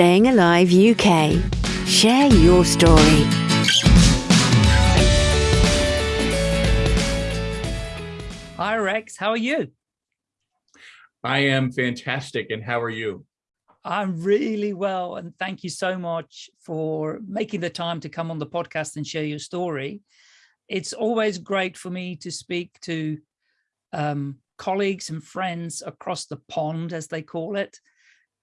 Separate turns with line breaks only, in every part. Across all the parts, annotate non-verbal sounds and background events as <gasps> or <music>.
Staying Alive UK. Share your story.
Hi, Rex. How are you?
I am fantastic. And how are you?
I'm really well. And thank you so much for making the time to come on the podcast and share your story. It's always great for me to speak to um, colleagues and friends across the pond, as they call it,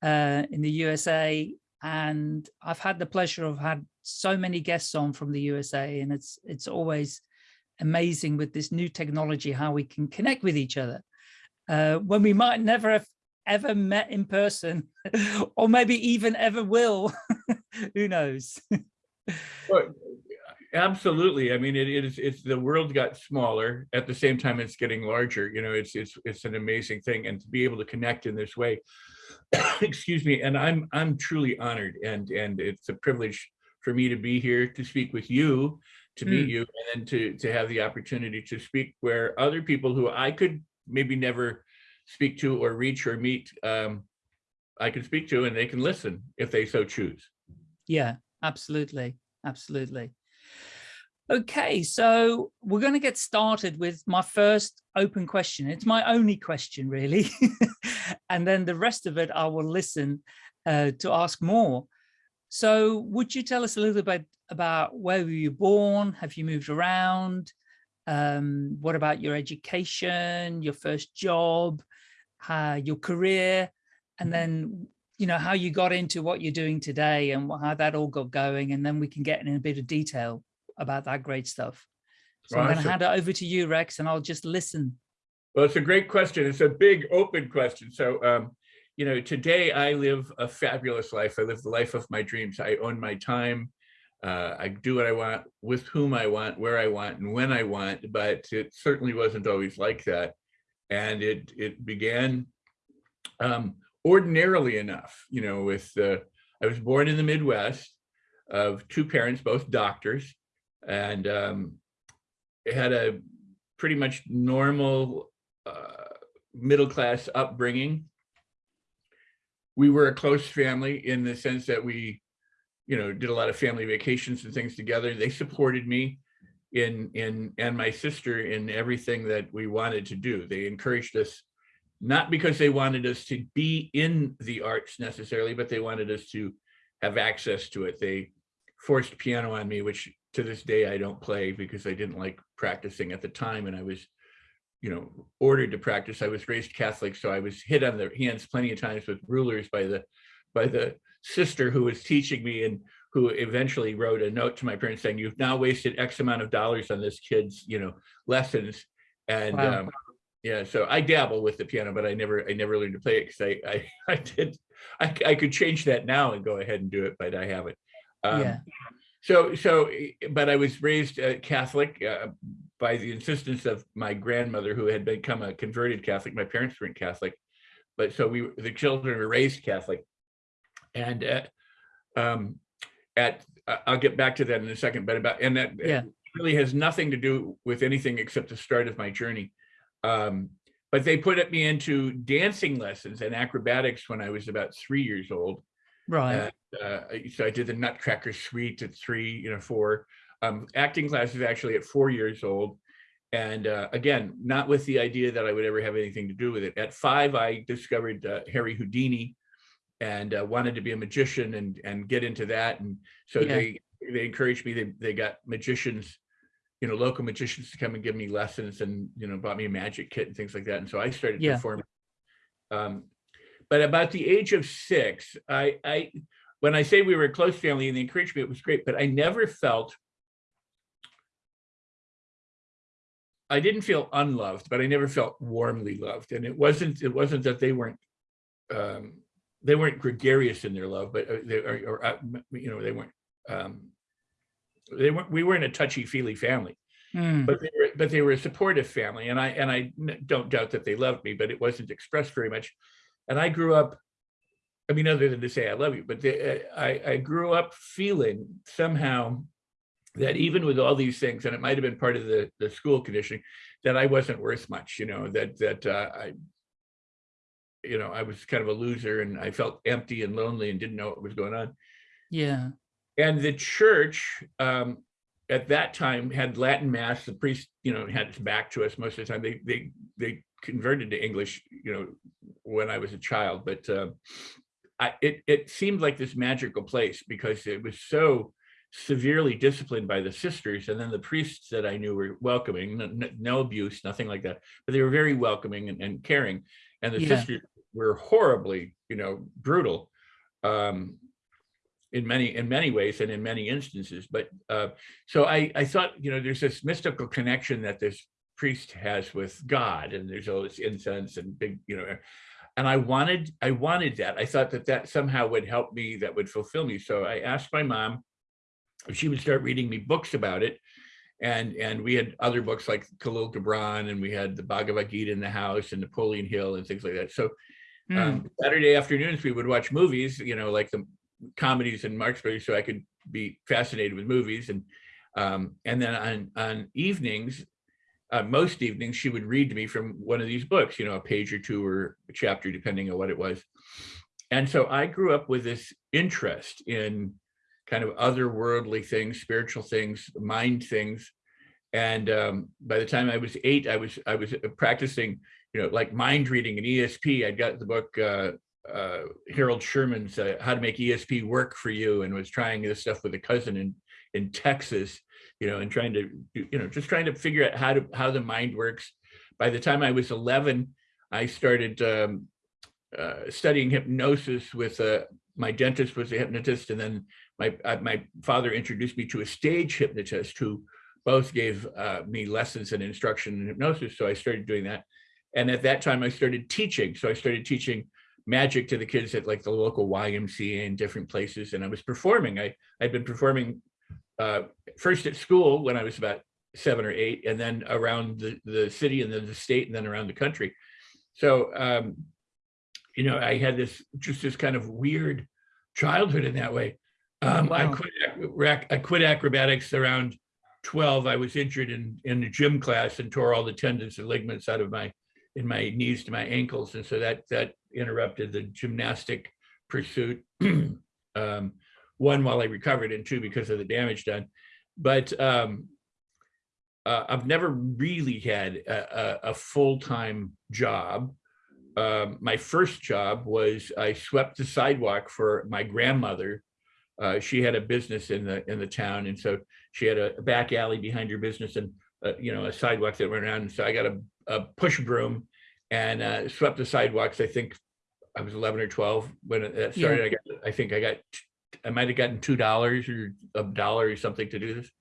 uh, in the USA. And I've had the pleasure of had so many guests on from the USA, and it's it's always amazing with this new technology how we can connect with each other. Uh, when we might never have ever met in person <laughs> or maybe even ever will <laughs> who knows? <laughs>
Well, absolutely. I mean it is it's the world got smaller. At the same time it's getting larger. You know it's it's it's an amazing thing and to be able to connect in this way <coughs> excuse me and i'm i'm truly honored and and it's a privilege for me to be here to speak with you to mm. meet you and then to to have the opportunity to speak where other people who I could maybe never speak to or reach or meet um, I can speak to and they can listen if they so choose.
Yeah, absolutely. Absolutely. Okay, so we're going to get started with my first open question. It's my only question, really. <laughs> and then the rest of it, I will listen uh, to ask more. So would you tell us a little bit about where were you born? Have you moved around? Um, what about your education, your first job, uh, your career, and then, you know, how you got into what you're doing today and how that all got going. And then we can get in a bit of detail about that great stuff. So well, I'm going to hand it over to you, Rex, and I'll just listen.
Well, it's a great question. It's a big open question. So um, you know, today I live a fabulous life. I live the life of my dreams. I own my time. Uh, I do what I want, with whom I want, where I want, and when I want, but it certainly wasn't always like that. And it it began um, ordinarily enough, you know, with, uh, I was born in the Midwest of two parents, both doctors, and um, had a pretty much normal middle-class upbringing we were a close family in the sense that we, you know, did a lot of family vacations and things together. They supported me in in and my sister in everything that we wanted to do. They encouraged us not because they wanted us to be in the arts necessarily, but they wanted us to have access to it. They forced piano on me, which to this day I don't play because I didn't like practicing at the time and I was you know, ordered to practice. I was raised Catholic, so I was hit on the hands plenty of times with rulers by the by the sister who was teaching me and who eventually wrote a note to my parents saying, you've now wasted X amount of dollars on this kid's, you know, lessons. And wow. um, yeah, so I dabble with the piano, but I never I never learned to play it because I, I <laughs> I did I, I could change that now and go ahead and do it, but I haven't. Um, yeah. So so, but I was raised uh, Catholic. Uh, by the insistence of my grandmother who had become a converted Catholic. My parents weren't Catholic, but so we the children were raised Catholic. And at, um, at I'll get back to that in a second, but about and that yeah. really has nothing to do with anything except the start of my journey. Um, but they put me into dancing lessons and acrobatics when I was about three years old.
Right.
uh, so I did the Nutcracker Suite at three, you know, four um, acting classes actually at four years old. And uh, again, not with the idea that I would ever have anything to do with it. At five, I discovered uh, Harry Houdini and uh, wanted to be a magician and and get into that. And so yeah. they they encouraged me. They they got magicians, you know, local magicians to come and give me lessons and you know bought me a magic kit and things like that. And so I started yeah. performing. Um, but about the age of six, I I when I say we were a close family and they encouraged me, it was great. But I never felt I didn't feel unloved, but I never felt warmly loved. And it wasn't it wasn't that they weren't um, they weren't gregarious in their love, but uh, they or, or uh, you know they weren't um, they weren't we weren't a touchy feely family, mm. but they were but they were a supportive family, and I and I don't doubt that they loved me, but it wasn't expressed very much. And I grew up, I mean, other than to say I love you, but they, I I grew up feeling somehow that even with all these things, and it might have been part of the, the school conditioning, that I wasn't worth much, you know, that that uh, I you know, I was kind of a loser and I felt empty and lonely and didn't know what was going on.
Yeah.
And the church um, at that time had Latin mass. The priest, you know, had its back to us most of the time. They they they converted to English, you know, when I was a child. But uh, I, it it seemed like this magical place because it was so severely disciplined by the sisters, and then the priests that I knew were welcoming, no, no abuse, nothing like that. But they were very welcoming and, and caring, and the
Yeah.
sisters were horribly, you know, brutal. Um, in many in many ways and in many instances but uh so i i thought you know there's this mystical connection that this priest has with god and there's all this incense and big you know and i wanted i wanted that i thought that that somehow would help me that would fulfill me so i asked my mom she would start reading me books about it and and we had other books like Kahlil Gibran and we had the Bhagavad Gita in the house and Napoleon Hill and things like that so
Mm.
um, Saturday afternoons, we would watch movies, you know, like the comedies and Marx Brothers, so I could be fascinated with movies. And um, and then on on evenings, uh, most evenings, she would read to me from one of these books, you know, a page or two or a chapter, depending on what it was. And so I grew up with this interest in kind of otherworldly things, spiritual things, mind things. And um, by the time I was eight, I was I was practicing you know, like mind reading and ESP. I got the book uh, uh, Harold Sherman's uh, How to Make ESP Work for You, and was trying this stuff with a cousin in in Texas, you know, and trying to, you know, just trying to figure out how to how the mind works. By the time I was 11, I started um, uh, studying hypnosis with uh, my dentist was a hypnotist, and then my uh, my father introduced me to a stage hypnotist who both gave uh, me lessons and instruction in hypnosis. So I started doing that. And at that time I started teaching. So I started teaching magic to the kids at like the local YMCA and different places. And I was performing. I, I'd been performing uh, first at school when I was about seven or eight, and then around the, the city and then the state and then around the country. So, um, you know, I had this, just this kind of weird childhood in that way. Um, I quit, I quit acrobatics around 12. I was injured in, in the gym class and tore all the tendons and ligaments out of my, in my knees to my ankles. And so that, that interrupted the gymnastic pursuit. <clears throat> um, one, while I recovered and two, because of the damage done. But um, uh, I've never really had a, a, a full-time job. Um, my first job was I swept the sidewalk for my grandmother. Uh, she had a business in the in the town, and so she had a back alley behind her business, and uh, you know a sidewalk that went around. And so I got a, a push broom and uh, swept the sidewalks. I think I was 11 or 12 when that
Yeah.
started. I got I think I got I might have gotten two dollars or a dollar or something to do this.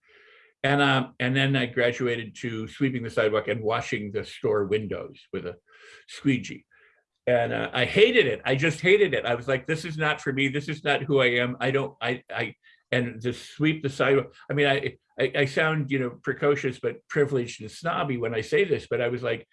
And um, and then I graduated to sweeping the sidewalk and washing the store windows with a squeegee. And uh, I hated it. I just hated it. I was like, this is not for me. This is not who I am. I don't, I, I, and to sweep the sidewalk. I mean, I, I, I sound, you know, precocious, but privileged and snobby when I say this, but I was like,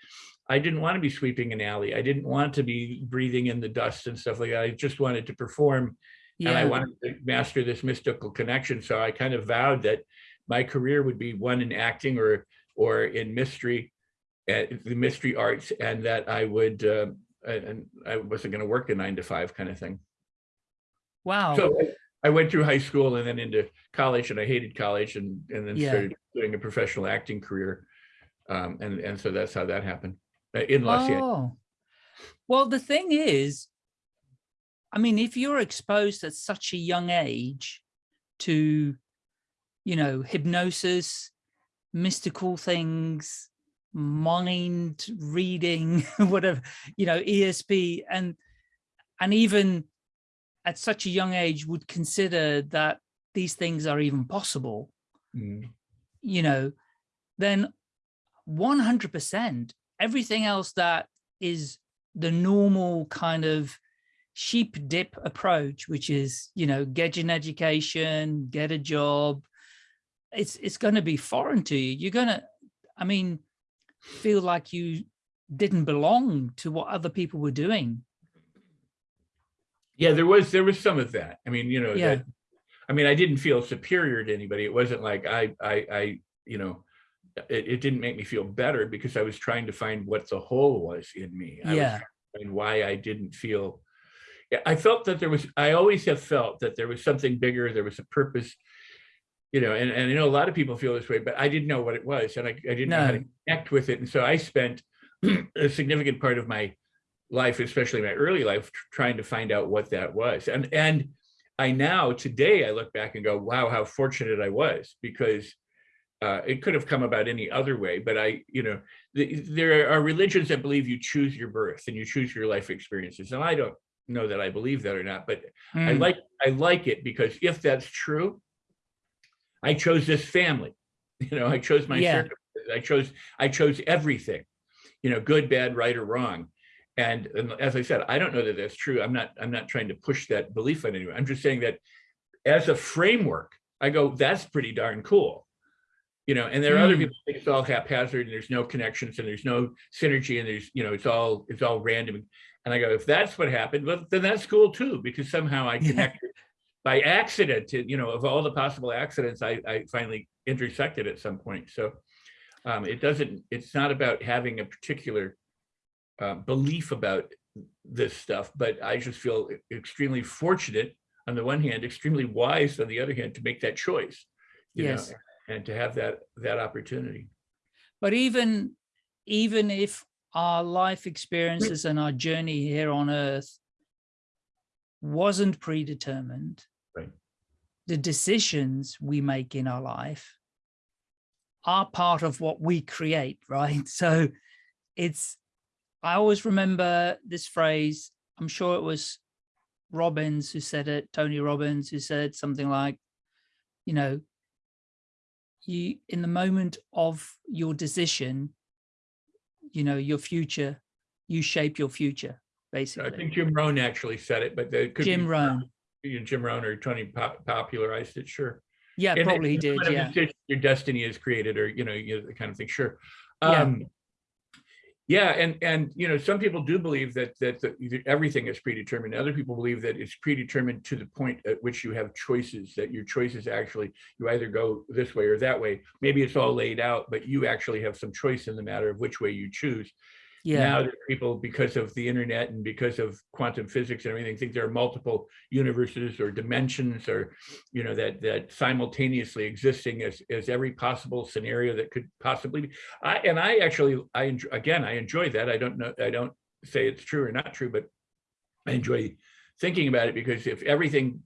I didn't want to be sweeping an alley. I didn't want to be breathing in the dust and stuff like that. I just wanted to perform and I wanted to master this mystical connection. So I kind of vowed that my career would be one in acting or or in mystery, uh, the mystery arts, and that I would uh, and and I wasn't going to work a nine to five kind of thing.
Wow.
So I- I went through high school and then into college, and I hated college, and and then
Yeah.
started doing a professional acting career, um, and and so that's how that happened uh, in Los Angeles.
Oh, well, the thing is, I mean, if you're exposed at such a young age to, you know, hypnosis, mystical things, mind reading, <laughs> whatever, you know, ESP, and and even at such a young age would consider that these things are even possible
Mm.
you know, then 100% everything else that is the normal kind of sheep dip approach, which is, you know, get an education, get a job, it's it's going to be foreign to you. You're going to, I mean, feel like you didn't belong to what other people were doing.
Yeah, there was there was some of that. I mean, you know,
Yeah.
that, I mean, I didn't feel superior to anybody. It wasn't like I I I you know, it, it didn't make me feel better because I was trying to find what the hole was in me. I
Yeah.
and why I didn't feel. Yeah, I felt that there was. I always have felt that there was something bigger. There was a purpose. You know, and, and I know a lot of people feel this way, but I didn't know what it was, and I, I didn't know how to
No.
connect with it. And so I spent <clears throat> a significant part of my life, especially my early life, trying to find out what that was. And and I now today I look back and go, wow, how fortunate I was because uh, it could have come about any other way. But I, you know, the, there are religions that believe you choose your birth and you choose your life experiences, and I don't know that I believe that or not, but I
Mm,
like I like it because if that's true, I chose this family. <laughs> You know, I chose my
Yeah.
I chose I chose everything. You know, good, bad, right, or wrong. And, and as I said, I don't know that that's true. I'm not I'm not trying to push that belief on anyone. I'm just saying that as a framework, I go, that's pretty darn cool. You know, and there are other
Mm.
people think it's all haphazard and there's no connections and there's no synergy and there's, you know, it's all it's all random. And I go, if that's what happened, well, then that's cool too, because somehow I connected by accident to, you know, of all the possible accidents, I, I finally intersected at some point. So um, it doesn't, it's not about having a particular uh, belief about this stuff, but I just feel extremely fortunate on the one hand, extremely wise on the other hand, to make that choice. you know, And to have that, that opportunity.
But even, even if our life experiences and our journey here on earth wasn't predetermined. The decisions we make in our life are part of what we create, <laughs> right? So it's, I always remember this phrase, I'm sure it was Robbins who said it, Tony Robbins, who said something like, you know, you, in the moment of your decision, you know, your future, you shape your future, basically.
I think Jim Rohn actually said it, but it could be
Jim Rohn.
You know, Jim Rohn or Tony pop- popularized it, sure.
Yeah,
And
probably he did. Yeah.
Your destiny is created or, you know, you know, the kind of thing, sure.
Yeah.
Um, yeah, and, and, you know, some people do believe that, that, that everything is predetermined. Other people believe that it's predetermined to the point at which you have choices, that your choices actually, you either go this way or that way. Maybe it's all laid out, but you actually have some choice in the matter of which way you choose.
Yeah.
Now that people, because of the internet and because of quantum physics and everything, think there are multiple universes or dimensions or, you know, that that simultaneously existing as as every possible scenario that could possibly be. I and I actually I enjoy, again I enjoy that. I don't know I don't say it's true or not true, but I enjoy thinking about it because if everything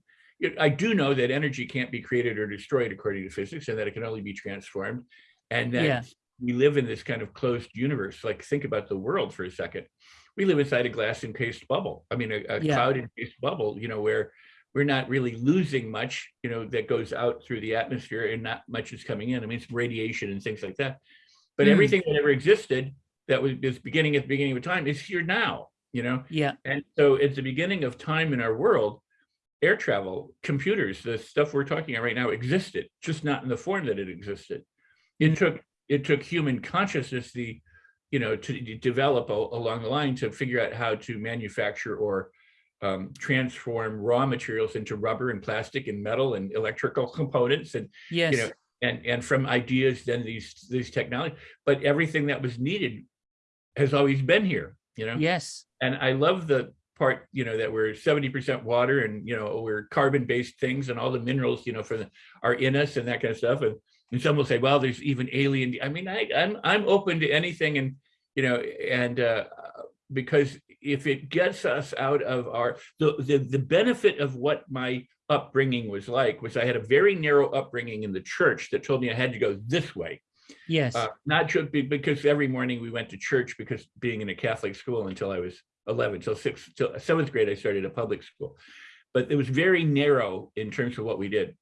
I do know that energy can't be created or destroyed according to physics and that it can only be transformed and that
Yeah.
We live in this kind of closed universe. Like think about the world for a second. We live inside a glass encased bubble. I mean, a, a
Yeah.
cloud encased bubble, you know, where we're not really losing much, you know, that goes out through the atmosphere and not much is coming in. I mean, it's radiation and things like that. But
Mm.
everything that ever existed that was, was beginning at the beginning of time is here now, you know?
Yeah.
And so at the beginning of time in our world, air travel, computers, the stuff we're talking about right now existed, just not in the form that it existed. It took it took human consciousness, the you know, to de- develop a, along the line to figure out how to manufacture or um, transform raw materials into rubber and plastic and metal and electrical components and
Yes.
you know and and from ideas then these these technology but everything that was needed has always been here you know
yes.
and I love the part, you know, that we're 70% water and, you know, we're carbon-based things and all the minerals, you know, for the, are in us and that kind of stuff. And, and some will say, well, there's even alien, I mean, I, I'm, I'm open to anything and, you know, and, uh, because if it gets us out of our, the, the, the benefit of what my upbringing was like was I had a very narrow upbringing in the church that told me I had to go this way.
Yes.
Uh, not just be- because every morning we went to church because being in a Catholic school until I was 11, till sixth, till seventh grade, I started a public school. But it was very narrow in terms of what we did.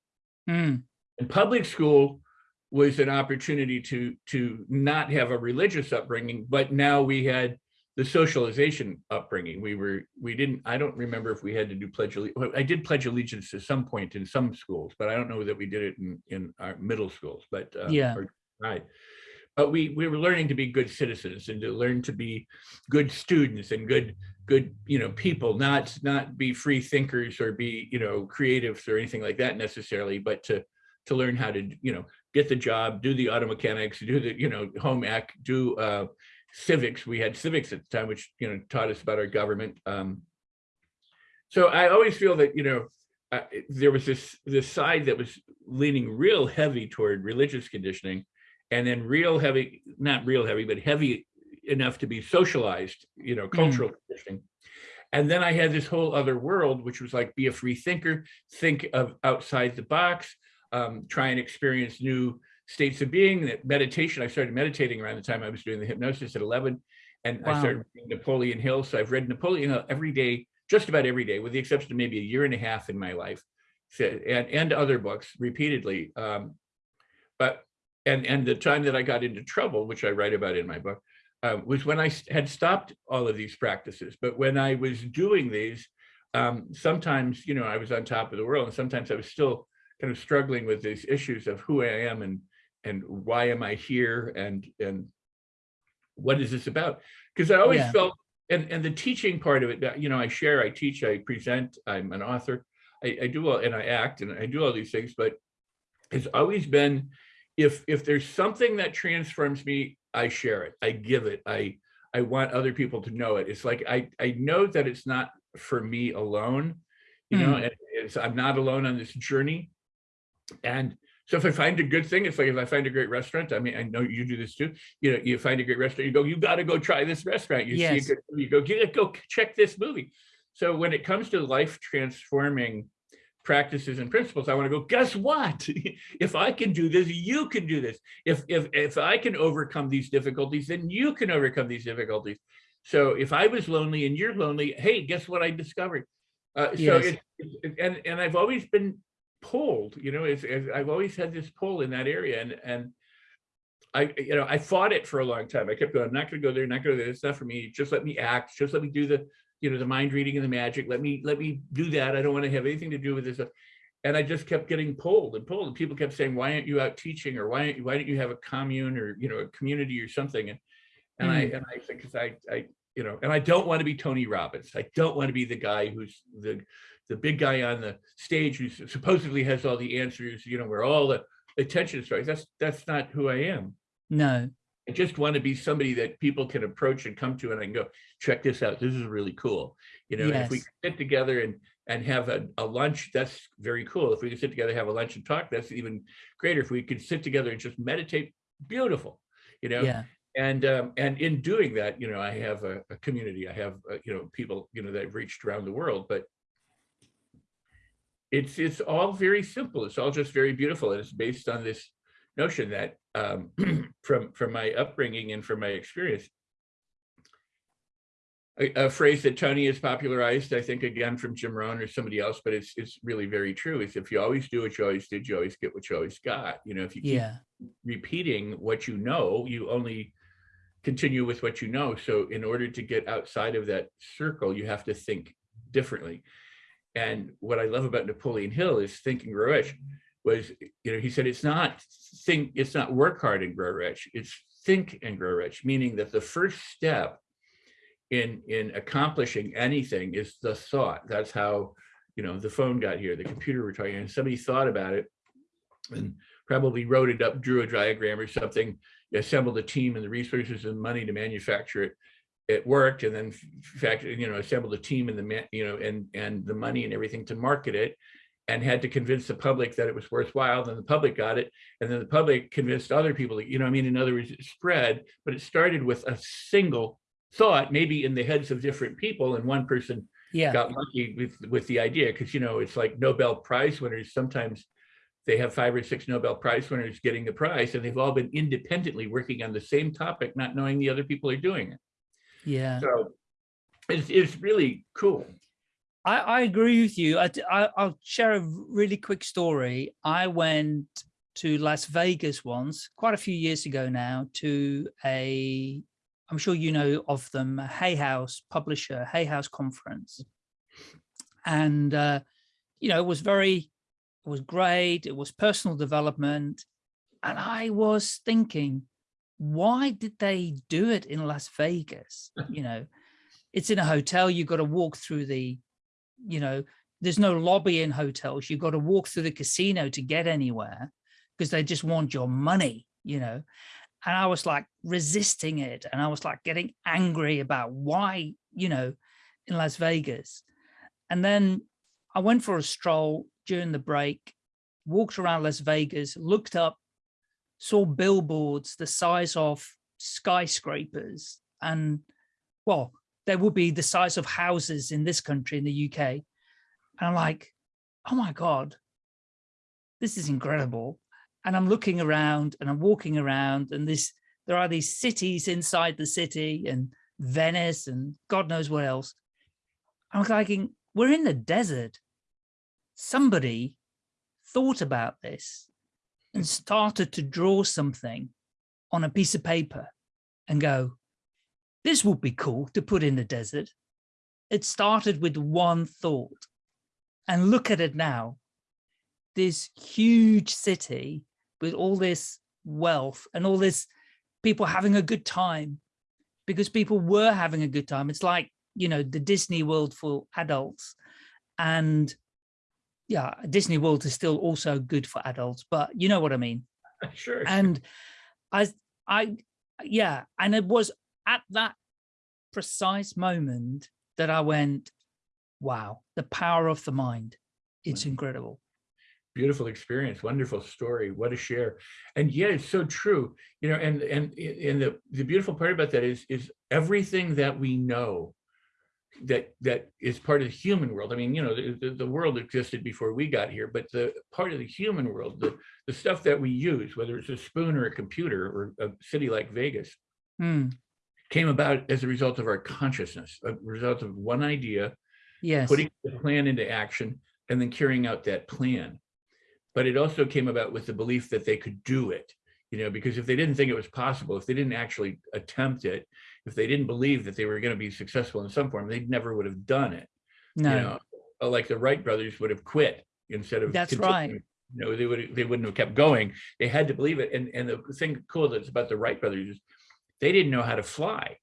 Mm,
And public school was an opportunity to to not have a religious upbringing, but now we had the socialization upbringing. We were we didn't. I don't remember if we had to do pledge. I did pledge allegiance at some point in some schools, but I don't know that we did it in in our middle schools. But uh,
Yeah.
or- right. But we we were learning to be good citizens and to learn to be good students and good good you know people, not not be free thinkers or be you know creatives or anything like that necessarily, but to to learn how to you know get the job, do the auto mechanics, do the you know home ec, do uh, civics. We had civics at the time, which, you know, taught us about our government. Um, so I always feel that, you know, uh, there was this this side that was leaning real heavy toward religious conditioning and then real heavy, not real heavy, but heavy enough to be socialized, you know, cultural conditioning. And then I had this whole other world, which was like, be a free thinker, think of outside the box, um, try and experience new states of being. That meditation, I started meditating around the time I was doing the hypnosis at 11. And I started reading Napoleon Hill. So I've read Napoleon Hill every day, just about every day, with the exception of maybe a year and a half in my life. So, and, and other books repeatedly. Um, but, and, and the time that I got into trouble, which I write about in my book, uh, was I had stopped all of these practices. But when I was doing these, um, sometimes, you know, I was on top of the world and sometimes I was still kind of struggling with these issues of who I am and and why am I here and and what is this about? Because I always
Yeah.
felt and and the teaching part of it, that, you know, I share, I teach, I present, I'm an author, I, I do all and I act and I do all these things, but it's always been if if there's something that transforms me, I share it, I give it, I I want other people to know it. It's like I I know that it's not for me alone, you know,
Mm.
and it's I'm not alone on this journey. And so if I find a good thing, it's like if I find a great restaurant, I mean, I know you do this too. You know, you find a great restaurant, you go, you got to go try this restaurant. You
Yes.
see a good, movie, you go, get go check this movie. So when it comes to life transforming practices and principles, I want to go, guess what? <laughs> if I can do this, you can do this. If if if I can overcome these difficulties, then you can overcome these difficulties. So if I was lonely and you're lonely, hey, guess what I discovered? Uh, so
Yes.
it, it- and and I've always been pulled, you know, it's, it's- I've always had this pull in that area, and and I you know I fought it for a long time. I kept going, I'm not going to go there, not going to go there. It's not for me. Just let me act. Just let me do the you know the mind reading and the magic. Let me let me do that. I don't want to have anything to do with this. Stuff. And I just kept getting pulled and pulled. And people kept saying, "Why aren't you out teaching?" Or "Why aren't you, why don't you have a commune or you know a community or something?" And and I mm. and I think because I I you know and I don't want to be Tony Robbins. I don't want to be the guy who's the the big guy on the stage who supposedly has all the answers. You know where all the attention is. That's that's not who I am.
No.
I just want to be somebody that people can approach and come to and I can go, check this out. This is really cool. You know, and if we
Yes.
sit together and and have a, a lunch, that's very cool. If we can sit together, have a lunch and talk, that's even greater. If we could sit together and just meditate, beautiful. You know,
Yeah.
and um, and in doing that, you know, I have a, a community. I have uh, you know people you know that I've reached around the world, but it's it's all very simple. It's all just very beautiful, and it's based on this notion that um, <clears throat> from from my upbringing and from my experience. A, a phrase that Tony has popularized, I think, again from Jim Rohn or somebody else, but it's it's really very true. Is if you always do what you always did, you always get what you always got. You know, if you keep
Yeah.
repeating what you know, you only continue with what you know. So in order to get outside of that circle, you have to think differently. And what I love about Napoleon Hill is Think and Grow Rich was, you know, he said it's not think, it's not work hard and grow rich, it's think and grow rich, meaning that the first step in in accomplishing anything is the thought. That's how, you know, the phone got here, the computer we're talking, and somebody thought about it and probably wrote it up, drew a diagram or something, assembled a team and the resources and money to manufacture it. It worked, and then fact you know, assembled a team and the you know, and and the money and everything to market it, and had to convince the public that it was worthwhile. Then the public got it, and then the public convinced other people. You know, I mean, in other words, it spread, but it started with a single thought, maybe in the heads of different people, and one person
Yeah.
got lucky with with the idea because you know it's like Nobel Prize winners. Sometimes they have five or six Nobel Prize winners getting the prize, and they've all been independently working on the same topic, not knowing the other people are doing it.
Yeah.
So it's it's really cool.
I, I agree with you. I, I, will share a really quick story. I went to Las Vegas once, quite a few years ago now, to a, I'm sure you know of them, a Hay House publisher, Hay House conference. And, uh, you know, it was very, it was great. It was personal development. And I was thinking, why did they do it in Las Vegas? <laughs> You know, it's in a hotel. You've got to walk through the you know, there's no lobby in hotels. You've got to walk through the casino to get anywhere because they just want your money, you know. and I was like resisting it. And I was like getting angry about why, you know, in Las Vegas. And then I went for a stroll during the break, walked around Las Vegas, looked up, saw billboards the size of skyscrapers and well, they would be the size of houses in this country, in the UK. And I'm like, oh my God, this is incredible and I'm looking around and I'm walking around and this there are these cities inside the city and Venice and God knows what else. I'm thinking, we're in the desert. Somebody thought about this and started to draw something on a piece of paper and go, this would be cool to put in the desert. It started with one thought and look at it now. This huge city with all this wealth and all this people having a good time because people were having a good time. It's like, you know, the Disney World for adults and yeah, Disney World is still also good for adults, but you know what I mean? <laughs>
Sure.
And I, I, yeah, and it was at that precise moment that I went, wow, the power of the mind. It's incredible
beautiful experience wonderful story what a share and yeah it's so true you know and and and the the beautiful part about that is is everything that we know that that is part of the human world. I mean you know the, the world existed before we got here but the part of the human world the the stuff that we use whether it's a spoon or a computer or a city like vegas
Hmm.
came about as a result of our consciousness a result of one idea
yes.
putting the plan into action and then carrying out that plan. But it also came about with the belief that they could do it you know because if they didn't think it was possible if they didn't actually attempt it if they didn't believe that they were going to be successful in some form they never would have done it
no.
you know? Uh, like the wright brothers would have quit instead of
That's
continuing.
right.
you know they would they wouldn't have kept going. They had to believe it and and the thing cool that's about the wright brothers is they didn't know how to fly.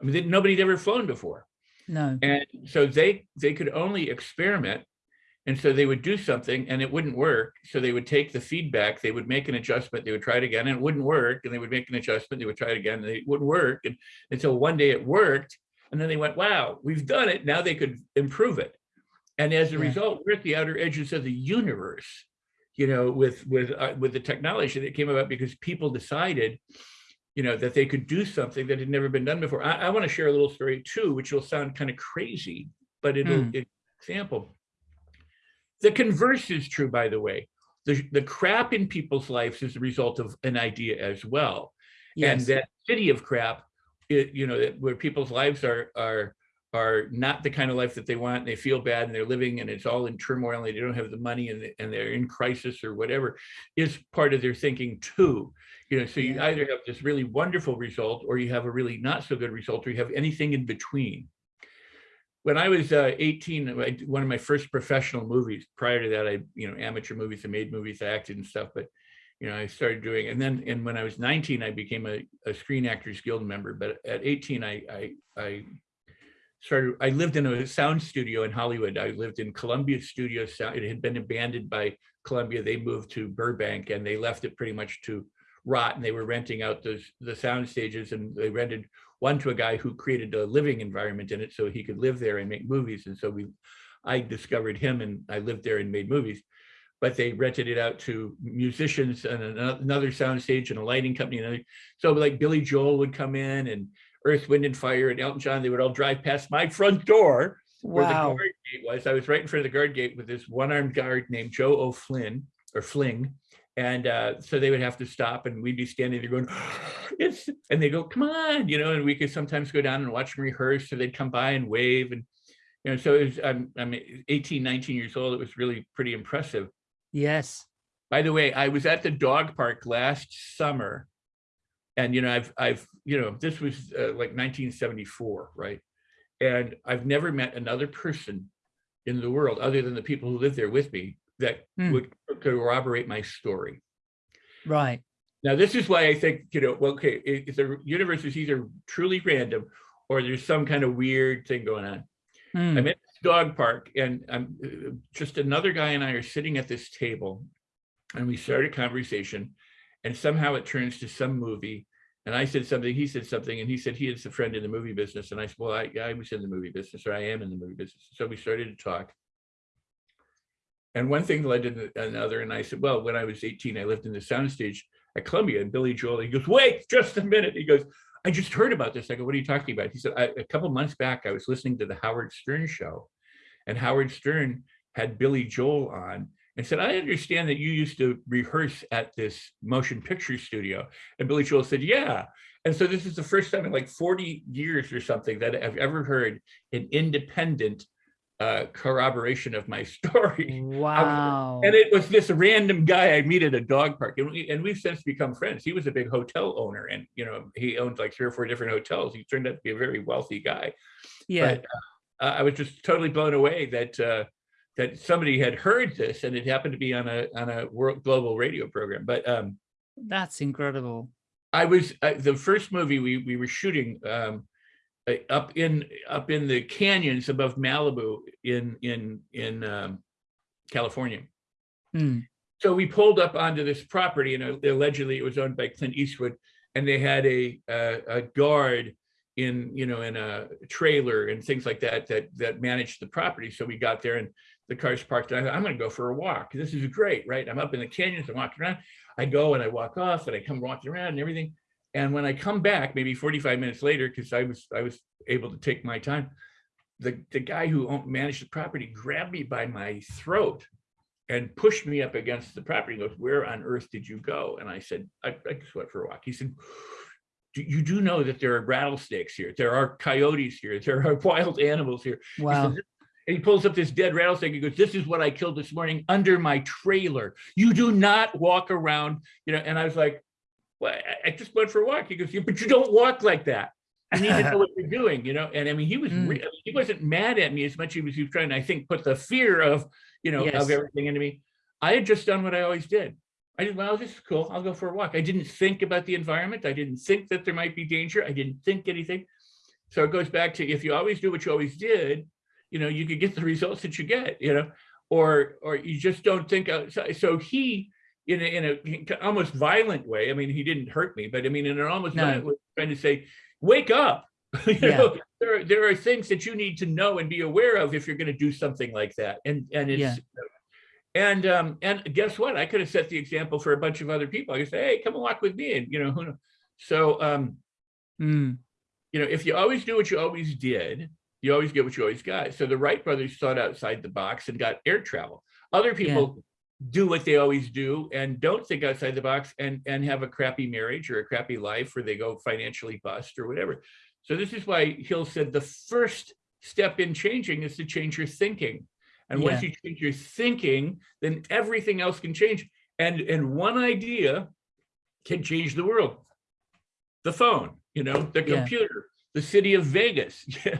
I mean they, nobody'd ever flown before.
No.
And so they they could only experiment and so they would do something and it wouldn't work. So they would take the feedback, they would make an adjustment, they would try it again and it wouldn't work. And they would make an adjustment, they would try it again and it wouldn't work. And until one day it worked. And then they went, wow, we've done it. Now they could improve it. And as a
Yeah.
result, we're at the outer edges of the universe, you know, with with uh, with the technology that came about because people decided, you know, that they could do something that had never been done before. I, I want to share a little story too, which will sound kind of crazy, but it'll
Hmm.
it, example. The converse is true, by the way. The, the crap in people's lives is a result of an idea as well. And that city of crap, it, you know, that where people's lives are are are not the kind of life that they want. And they feel bad and they're living and it's all in turmoil and they don't have the money and, and they're in crisis or whatever is part of their thinking too. You know, so you
Yeah.
either have this really wonderful result or you have a really not so good result or you have anything in between when I was uh, 18, I one of my first professional movies. Prior to that, I, you know, amateur movies, I made movies, I acted and stuff, but, you know, I started doing, and then, and when I was 19, I became a, a Screen Actors Guild member, but at 18, I, I, I started, I lived in a sound studio in Hollywood. I lived in Columbia Studio Sound. It had been abandoned by Columbia. They moved to Burbank and they left it pretty much to rot and they were renting out the, the sound stages and they rented one to a guy who created a living environment in it so he could live there and make movies. And so we, I discovered him and I lived there and made movies. But they rented it out to musicians and another sound stage and a lighting company. And so like Billy Joel would come in and Earth, Wind and Fire and Elton John, they would all drive past my front door where the guard gate was. I was right in front of the guard gate with this one-armed guard named Joe O'Flynn or Fling. And uh, so they would have to stop and we'd be standing there going, <gasps> it's, and they go, come on, you know, and we could sometimes go down and watch them rehearse. So they'd come by and wave. And, you know, so it was, I'm, I'm 18, 19 years old. It was really pretty impressive.
yes
By the way, I was at the dog park last summer. And, you know, I've, I've, you know, this was uh, like 1974, right? And I've never met another person in the world other than the people who live there with me that
Hmm.
would corroborate my story.
right
Now, this is why I think, you know, well, okay, if the universe is either truly random or there's some kind of weird thing going on.
Hmm.
I'm at this dog park and I'm uh, just another guy and I are sitting at this table and we start a conversation and somehow it turns to some movie. And I said something, he said something, and he said he is a friend in the movie business. And I said, well, I, I was in the movie business, or I am in the movie business. So we started to talk. And one thing led to another, and I said, well, when I was 18, I lived in the soundstage at Columbia, and Billy Joel, he goes, wait, just a minute. He goes, I just heard about this. I go, what are you talking about? He said, a couple months back, I was listening to the Howard Stern show, and Howard Stern had Billy Joel on and said, I understand that you used to rehearse at this motion picture studio. And Billy Joel said, yeah. And so this is the first time in like 40 years or something that I've ever heard an independent uh, corroboration of my <laughs> story.
Wow.
And it was this random guy I meet at a dog park, and, we, and we've since become friends. He was a big hotel owner, and you know he owned like three or four different hotels. He turned out to be a very wealthy guy.
yeah.
But uh, I was just totally blown away that uh, that somebody had heard this, and it happened to be on a on a world global radio program. But um,
That's incredible.
I was uh, the first movie we we were shooting um, up in up in the canyons above Malibu in in in um, California.
Hmm.
So we pulled up onto this property, and uh, allegedly it was owned by Clint Eastwood, and they had a a, a guard in you know in a trailer and things like that that that managed the property. So we got there, and the cars parked. And I thought, I'm going to go for a walk. This is great, right? I'm up in the canyons. I'm walking around. I go and I walk off, and I come walking around and everything. And when I come back, maybe 45 minutes later, because I was I was able to take my time, the the guy who owned, managed the property grabbed me by my throat and pushed me up against the property. He goes, "Where on earth did you go?" And I said, "I, I just went for a walk." He said, "Do you do know that there are rattlesnakes here? There are coyotes here. There are <laughs> wild animals here." He said,
Wow.
and he pulls up this dead rattlesnake. He goes, "This is what I killed this morning under my trailer. You do not walk around, you know." And I was like, "Well, I- I just went for a walk." He goes, "Yeah, but you don't walk like that. You need to know what <laughs> you're doing, you know." And I mean, he was
Mm.
he wasn't mad at me as much as he was, he was trying to, I think, put the fear of you know
Yes.
of everything into me. I had just done what I always did. I did, well, this is cool. I'll go for a walk. I didn't think about the environment. I didn't think that there might be danger. I didn't think anything. So it goes back to if you always do what you always did, you know, you could get the results that you get, you know, or or you just don't think outside. So he, in a, in a almost violent way, I mean, he didn't hurt me, but I mean, in an almost
No.
violent way, trying to say, wake up. <laughs> you
Yeah.
know, there, are- there are things that you need to know and be aware of if you're going to do something like that. And and it's
Yeah.
and um and guess what? I could have set the example for a bunch of other people. I could say, hey, come and walk with me, and you know who. knows? So um
Hmm.
you know, if you always do what you always did, you always get what you always got. So the Wright brothers thought outside the box and got air travel. Other people do what they always do and don't think outside the box and and have a crappy marriage or a crappy life where they go financially bust or whatever. So this is why Hill said the first step in changing is to change your thinking. And once you change your thinking, then everything else can change. And and one idea can change the world. The phone, you know, the
Yeah.
computer, the city of Vegas. <laughs> Yeah.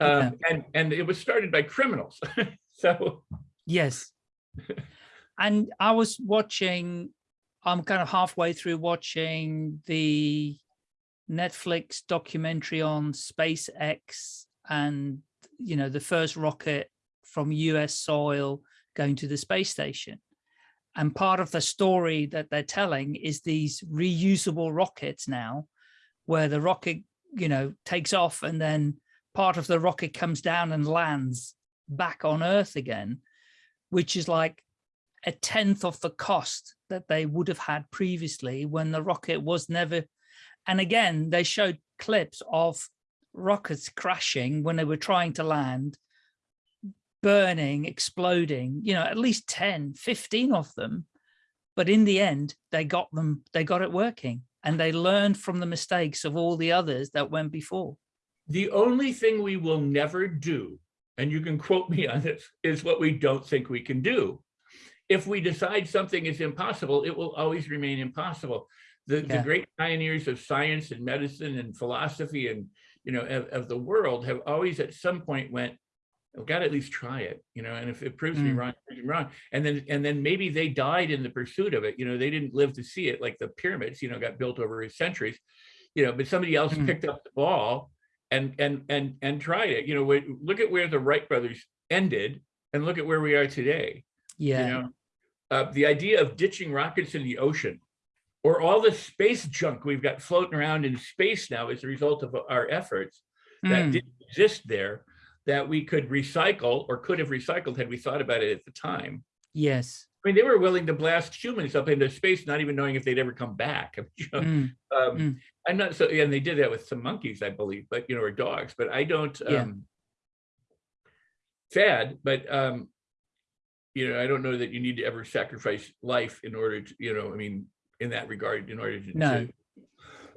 Um,
Yeah.
and and it was started by criminals. <laughs> so
Yes. And I was watching, I'm kind of halfway through watching the Netflix documentary on SpaceX and, you know, the first rocket from US soil going to the space station. And part of the story that they're telling is these reusable rockets now, where the rocket, you know, takes off and then part of the rocket comes down and lands back on Earth again, which is like a tenth of the cost that they would have had previously when the rocket was never. And again, they showed clips of rockets crashing when they were trying to land, burning, exploding, you know, at least 10, 15 of them. But in the end, they got them, they got it working and they learned from the mistakes of all the others that went before.
the only thing we will never do, and you can quote me on this, is what we don't think we can do. If we decide something is impossible, it will always remain impossible. The, the great pioneers of science and medicine and philosophy and, you know, of, of the world have always at some point went, I've got to at least try it, you know, and if it proves me
Mm.
wrong, proves me wrong. And then, and then maybe they died in the pursuit of it. You know, they didn't live to see it like the pyramids, you know, got built over centuries, you know, but somebody else
Mm.
picked up the ball and and and and tried it. You know, look at where the Wright brothers ended, and look at where we are today.
Yeah.
You know, uh, the idea of ditching rockets in the ocean, or all the space junk we've got floating around in space now as a result of our efforts that
Mm,
didn't exist there that we could recycle or could have recycled had we thought about it at the time.
yes.
I mean, they were willing to blast humans up into space, not even knowing if they'd ever come back. <laughs>
Mm,
um,
Mm.
I'm not so, and they did that with some monkeys, I believe, but you know, or dogs, but I don't,
Yeah.
um, sad, but, um, you know, I don't know that you need to ever sacrifice life in order to, you know, I mean, in that regard, in order to,
No.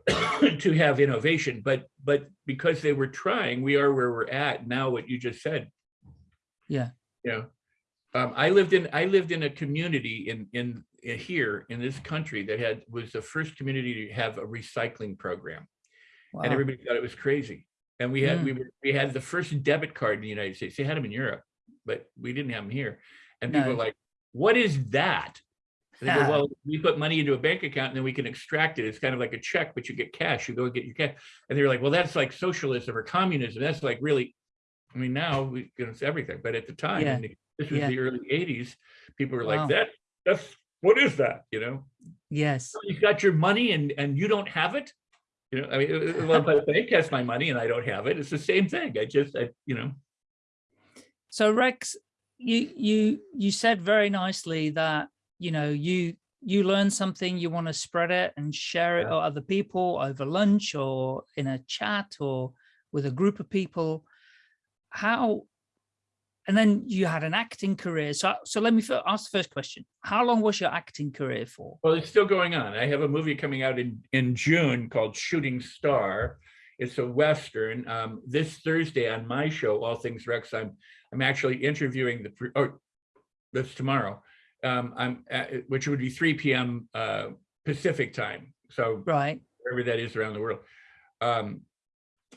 to, <coughs> to have innovation, but, but because they were trying, we are where we're at now, what you just said.
Yeah.
You know, um, I lived in, I lived in a community in, in, in here in this country that had, was the first community to have a recycling program
wow.
and everybody thought it was crazy. And we had,
Mm.
we were, we had the first debit card in the United States. They had them in Europe, but we didn't have them here. And people
No.
were like, what is that? And They go, well, we put money into a bank account and then we can extract it. It's kind of like a check, but you get cash. You go and get your cash. And they were like, well, that's like socialism or communism. That's like really, I mean, now we, you know, it's everything. But at the time,
Yeah.
the- this was
Yeah.
the early 80s, people were
Wow.
like, that, that's, what is that? You know?
yes.
Oh, you've got your money and and you don't have it you know i mean well but the bank has my money and i don't have it it's the same thing i just i you know
So Rex, you you you said very nicely that you know you you learn something, you want to spread it and share it
Yeah.
with other people over lunch or in a chat or with a group of people. How and then you had an acting career. So so let me ask the first question. How long was your acting career for?
well it's still going on i have a movie coming out in in june called shooting star it's a western um this thursday on my show all things rex i'm i'm actually interviewing the pre- oh that's tomorrow um i'm at, which would be 3 p.m uh pacific time so
Right.
wherever that is around the world, um,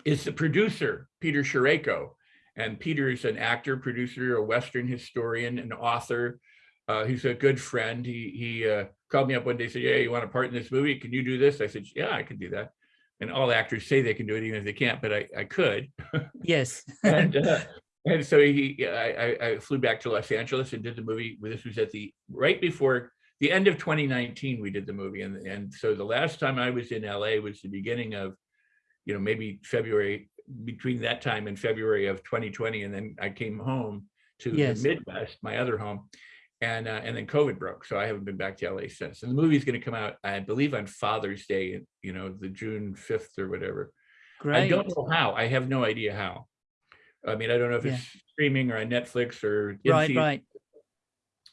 is the producer, Peter Sherayko. And Peter is an actor, producer, a Western historian, an author. Uh, he's a good friend. He he uh, called me up one day, said, "Yeah, you want a part in this movie? Can you do this?" I said, "Yeah, I can do that." And all actors say they can do it, even if they can't, but I I could.
Yes. <laughs>
and uh, and so he I, I flew back to Los Angeles and did the movie. This was at the right before the end of 2019. We did the movie, and and so the last time I was in LA was the beginning of, you know, maybe February between that time and February of 2020, and then I came home to
Yes.
the Midwest, my other home. And uh, and then COVID broke, so I haven't been back to LA since. And the movie's going to come out, I believe, on Father's Day, you know, the June 5th or whatever.
Great.
I don't know how. I have no idea how. I mean, I don't know if
Yeah.
it's streaming or on Netflix or
Right,
theater.
right.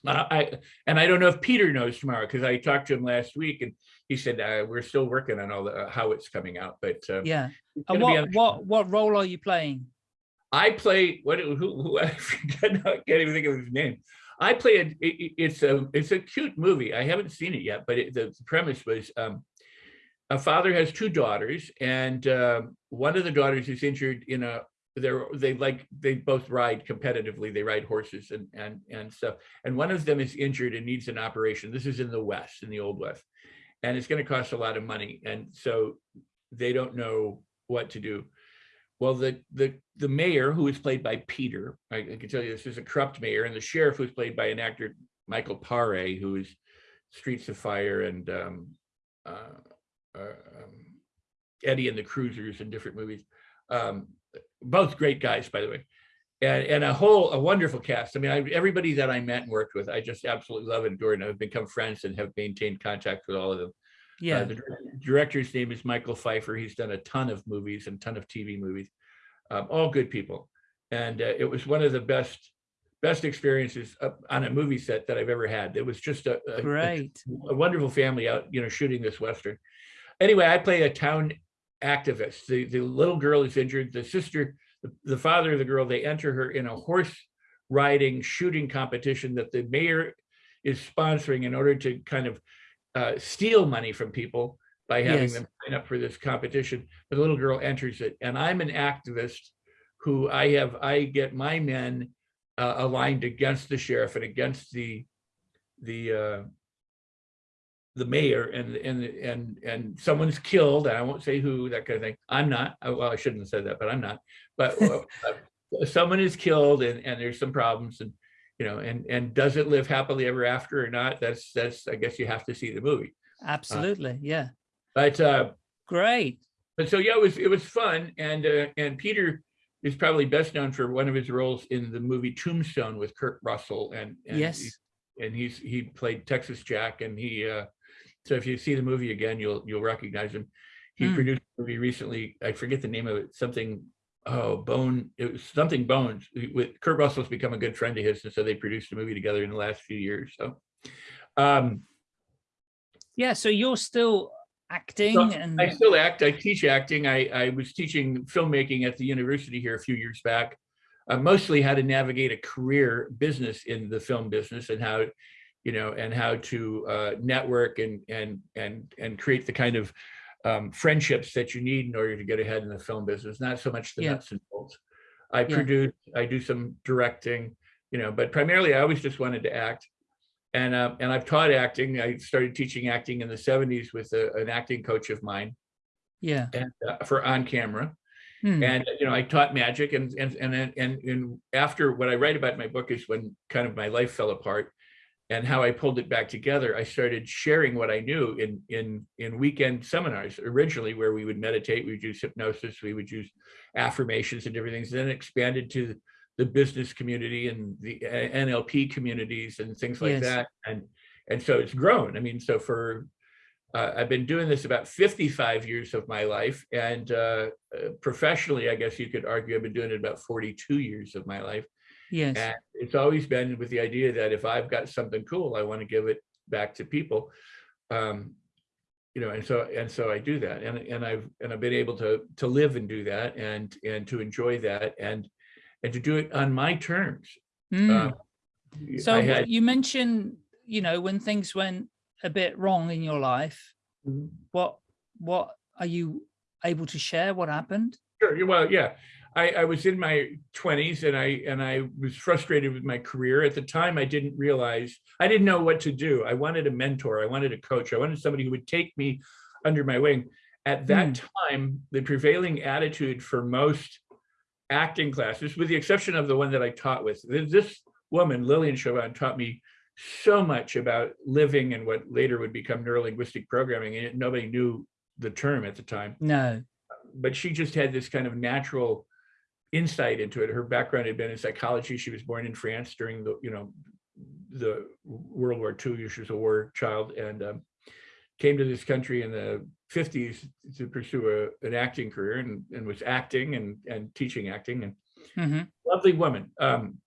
Uh, I and I don't know if Peter knows tomorrow because I talked to him last week and he said uh, we're still working on all the uh, how it's coming out. But uh,
Yeah. And what what what role are you playing?
I play what who, who <laughs> I forget I can't even think of his name. I play it- it- it's a it's a cute movie. I haven't seen it yet, but it, the, premise was um, a father has two daughters, and um one of the daughters is injured in a they're they like they both ride competitively. They ride horses and and and stuff. And one of them is injured and needs an operation. This is in the West, in the Old West, and it's going to cost a lot of money. And so they don't know what to do. Well, the the the mayor, who is played by Peter, I, I can tell you this is a corrupt mayor, and the sheriff, who's played by an actor, Michael Paré, who is Streets of Fire and um, uh, uh, um, Eddie and the Cruisers and different movies. Um, both great guys, by the way, and and a whole a wonderful cast. I mean, I, everybody that I met and worked with, I just absolutely love and adore, and have become friends and have maintained contact with all of them. Uh,
Yeah.
the director's name is Michael Feifer. He's done a ton of movies and ton of TV movies, um, all good people. And uh, it was one of the best best experiences uh, on a movie set that I've ever had. It was just a, a- a a wonderful family out, you know, shooting this Western. Anyway, I play a town activist. The, the little girl is injured. The sister, the, the father of the girl, they enter her in a horse riding shooting competition that the mayor is sponsoring in order to kind of uh, steal money from people by having
Yes.
them sign up for this competition. But the little girl enters it, and I'm an activist who I have, I get my men uh, aligned against the sheriff and against the the uh, the mayor and and and and someone's killed and I won't say who that kind of thing. I'm not. Well, I shouldn't have said that, but I'm not. But <laughs> uh, uh, someone is killed and and there's some problems and you know and and does it live happily ever after or not? That's that's I guess you have to see the movie.
Absolutely. Yeah.
But uh,
Great.
but so yeah, it was it was fun, and uh, and Peter is probably best known for one of his roles in the movie Tombstone with Kurt Russell, and, and
Yes.
he- and he's he played Texas Jack, and he uh, so if you see the movie again, you'll you'll recognize him. He
Hmm.
produced a movie recently. I forget the name of it. Something oh Bone. It was something Bones. With Kurt Russell's become a good friend of his, and so they produced a movie together in the last few years. So. Um,
Yeah. So you're still acting
So,
and
I still act. I teach acting. I, I was teaching filmmaking at the university here a few years back. Uh, mostly how to navigate a career business in the film business and how, you know, and how to uh, network and and and and create the kind of um, friendships that you need in order to get ahead in the film business. Not so much the
Yeah.
nuts and bolts. I
Yeah.
produce. I do some directing, you know, but primarily I always just wanted to act and uh, and I've taught acting. I started teaching acting in the '70s with a, an acting coach of mine,
yeah.
and uh, for on camera.
Hmm.
And you know, I taught magic, and and and and and, after what I write about in my book is when kind of my life fell apart, and how I pulled it back together. I started sharing what I knew in in in weekend seminars originally, where we would meditate, we would use hypnosis, we would use affirmations and different things. Then expanded to the business community and the uh, NLP communities and things like
Yes.
that. And and so it's grown. I mean, so for uh, I've been doing this about 55 years of my life, and uh, uh, professionally, I guess you could argue I've been doing it about 42 years of my life.
Yes.
And it's always been with the idea that if I've got something cool, I want to give it back to people. Um, you know, and so and so I do that, and and I've and I've been able to to live and do that, and and to enjoy that, and and to do it on my terms.
Mm.
Um,
so
had,
you mentioned, you know, when things went a bit wrong in your life, what what are you able to share? What happened?
Sure. Well, yeah, I, I was in my twenties and I and I was frustrated with my career. At the time, I didn't realize I didn't know what to do. I wanted a mentor. I wanted a coach. I wanted somebody who would take me under my wing. At that hmm. time, the prevailing attitude for most acting classes, with the exception of the one that I taught with, this woman, Lilyan Chauvin, taught me so much about living and what later would become neurolinguistic programming. And nobody knew the term at the time
No.
but she just had this kind of natural insight into it. Her background had been in psychology. She was born in France during the, you know, the World War II. She was a war child and um, came to this country in the 50s to pursue a, an acting career and, and was acting and, and teaching acting and
hmm
lovely woman. Um,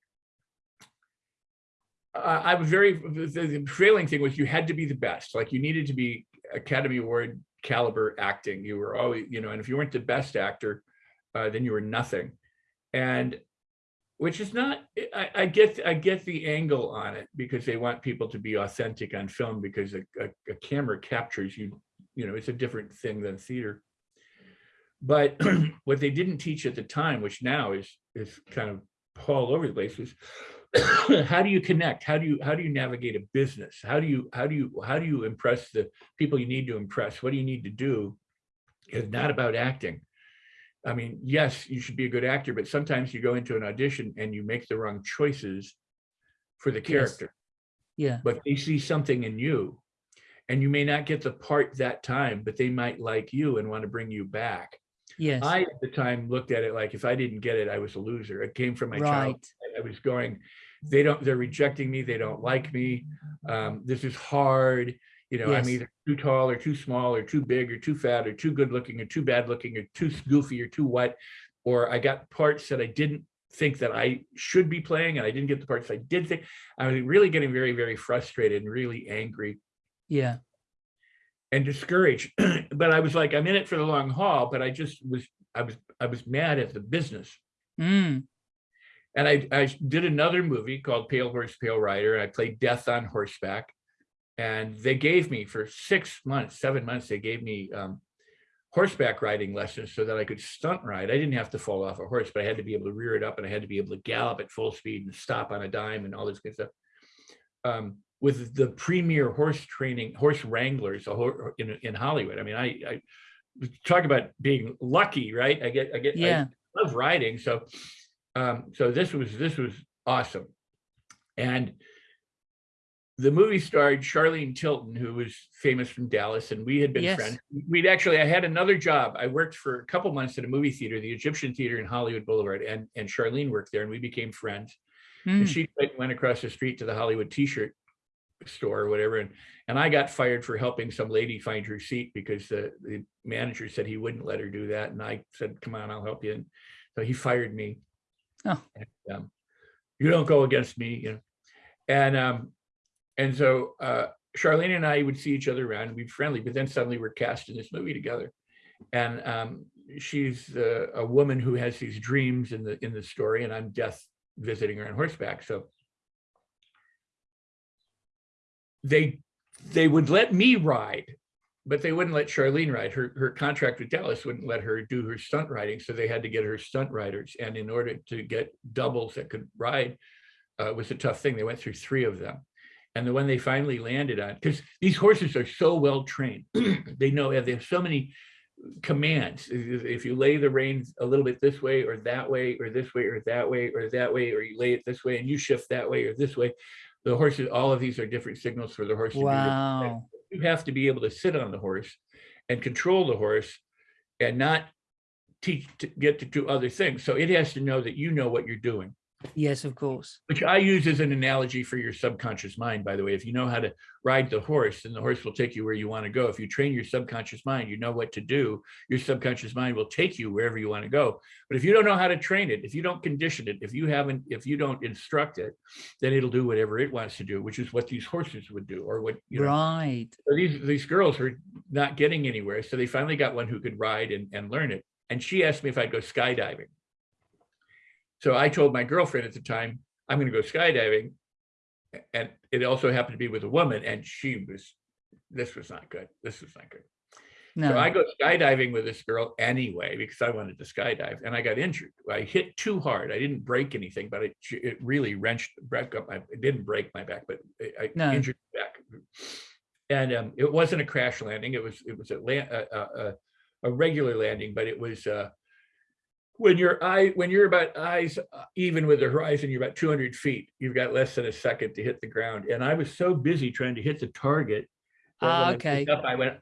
I I was very, the, the prevailing thing was you had to be the best. Like you needed to be Academy Award caliber acting. You were always, you know, and if you weren't the best actor, uh, then you were nothing. And which is not, I, I get, I get the angle on it because they want people to be authentic on film because a, a, a camera captures you, you know, it's a different thing than theater. But <clears throat> what they didn't teach at the time, which now is is kind of all over the place, was <coughs> how do you connect? How do you how do you navigate a business? How do you how do you how do you impress the people you need to impress? What do you need to do? It's not about acting. I mean, yes, you should be a good actor, but sometimes you go into an audition and you make the wrong choices for the
Yes.
character
Yeah.
but they see something in you and you may not get the part that time but they might like you and want to bring you back
Yes.
i at the time looked at it like if i didn't get it i was a loser it came from my
right.
child i was going they don't they're rejecting me they don't like me um, this is hard you know i'm either too tall or too small or too big or too fat or too good looking or too bad looking or too goofy or too what or i got parts that i didn't think that i should be playing and i didn't get the parts i did think i was really getting very very frustrated and really angry
Yeah.
and discouraged <clears throat> but i was like i'm in it for the long haul but i just was i was i was mad at the business
Mm.
and I, I did another movie called Pale Horse, Pale Rider. I played Death on Horseback. And they gave me for six months, seven months, they gave me um, horseback riding lessons so that I could stunt ride. I didn't have to fall off a horse, but I had to be able to rear it up and I had to be able to gallop at full speed and stop on a dime and all this good stuff. Um, with the premier horse training, horse wranglers in, in Hollywood. I mean, I, I talk about being lucky, right? I get, I get, I
Yeah.
love riding. So, um, so this was this was awesome, and the movie starred Charlene Tilton, who was famous from Dallas, and we had been
Yes.
friends. We'd actually, I had another job. I worked for a couple months at a movie theater, the Egyptian Theater in Hollywood Boulevard, and, and Charlene worked there, and we became friends.
Mm,
And she went went across the street to the Hollywood T-shirt store or whatever, and and I got fired for helping some lady find her seat because the the manager said he wouldn't let her do that, and I said, "Come on, I'll help you." And so he fired me.
Oh.
And, um, you don't go against me, you know. And um, and so uh, Charlene and I would see each other around and we'd be friendly, but then suddenly we're cast in this movie together. And um, she's uh, a woman who has these dreams in the in the story, and I'm death visiting her on horseback. So they they would let me ride, but they wouldn't let Charlene ride. Her her contract with Dallas wouldn't let her do her stunt riding, so they had to get her stunt riders. And in order to get doubles that could ride, uh, was a tough thing. They went through three of them. And the one they finally landed on, because these horses are so well trained, <clears throat> they know they have so many commands. If you lay the reins a little bit this way or that way or this way or that way or that way, or you lay it this way and you shift that way or this way, the horses, all of these are different signals for the horse. to do different
wow.
You have to be able to sit on the horse and control the horse and not teach to get to do other things. So it has to know that you know what you're doing
Yes, of course.
which I use as an analogy for your subconscious mind, by the way. If you know how to ride the horse, then the horse will take you where you want to go. If you train your subconscious mind, you know what to do. Your subconscious mind will take you wherever you want to go. But if you don't know how to train it, if you don't condition it, if you haven't, if you don't instruct it, then it'll do whatever it wants to do, which is what these horses would do, or what you know.
Right.
So these these girls were not getting anywhere, so they finally got one who could ride and, and learn it. And she asked me if I'd go skydiving. So I told my girlfriend at the time, I'm going to go skydiving. And it also happened to be with a woman, and she was, this was not good. This was not good. So I go skydiving with this girl anyway because I wanted to skydive, and I got injured. I hit too hard. I didn't break anything, but it it really wrenched, broke up my. It didn't break my back, but I I
No.
injured my back. And um, it wasn't a crash landing. It was it was a land a, a, a- a regular landing, but it was uh, when your eye when you're about eyes uh, even with the horizon, you're about 200 feet. You've got less than a second to hit the ground, and I was so busy trying to hit the target. that
Ah,
I
okay.
Up, I went.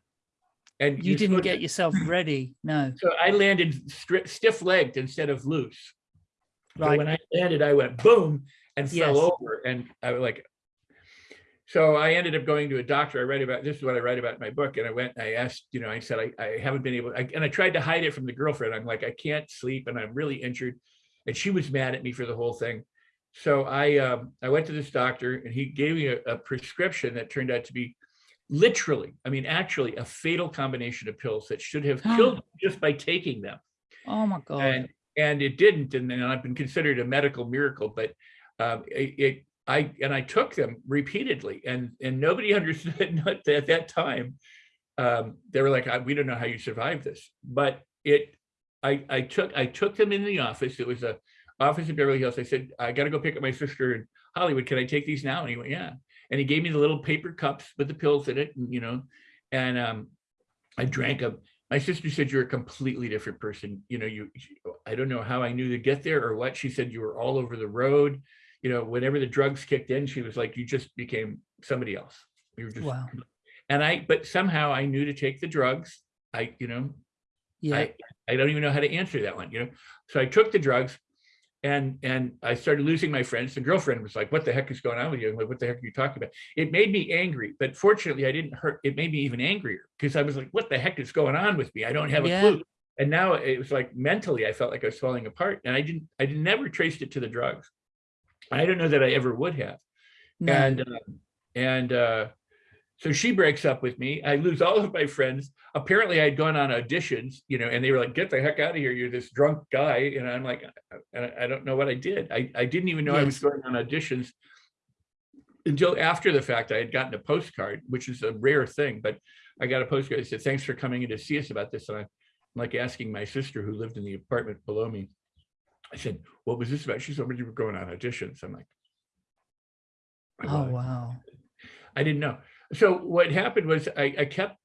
And
You didn't get yourself ready. No.
so I landed stri- stiff-legged instead of loose. So
Right.
when I landed, I went boom and fell
Yes.
over, and I was like. So I ended up going to a doctor. I read about this is what I write about in my book, and I went. and I asked, you know, I said I, I haven't been able, I, and I tried to hide it from the girlfriend. I'm like, I can't sleep, and I'm really injured, and she was mad at me for the whole thing. So I um, I went to this doctor, and he gave me a, a prescription that turned out to be literally, I mean, actually, a fatal combination of pills that should have <gasps> killed me just by taking them
Oh my God.
and and it didn't and then i've been considered a medical miracle but um it, it i and i took them repeatedly and and nobody <laughs> understood not at that time um they were like "I- we don't know how you survived this. But it i i took i took them in the office. It was a office in beverly hills. I said i got to go pick up my sister in hollywood. Can i take these now? And he went yeah. And he gave me the little paper cups with the pills in it and, you know and um i drank them my sister said you're a completely different person. You know you i don't know how i knew to get there or what. She said you were all over the road you know whenever the drugs kicked in she was like you just became somebody else you were just
Wow.
and i but somehow i knew to take the drugs i you know
Yeah.
I, I don't even know how to answer that one, you know? So I took the drugs and, and I started losing my friends. The girlfriend was like, what the heck is going on with you? I'm like, what the heck are you talking about? It made me angry, but fortunately I didn't hurt. It made me even angrier because I was like, what the heck is going on with me? I don't have a
Yeah.
clue. And now it was like mentally, I felt like I was falling apart and I didn't, I never traced it to the drugs. I don't know that I ever would have.
no.
And, um, and, uh, so she breaks up with me. I lose all of my friends. Apparently I'd gone on auditions, you know, and they were like, get the heck out of here. You're this drunk guy. And I'm like, I, I don't know what I did. I, I didn't even know I was going on auditions until after the fact I had gotten a postcard, which is a rare thing, but I got a postcard. It said, thanks for coming in to see us about this. And I'm like asking my sister who lived in the apartment below me. I said, what was this about? She said, "When you were going on auditions. I'm like, "I
oh, wow.
I didn't know. So what happened was I, I kept,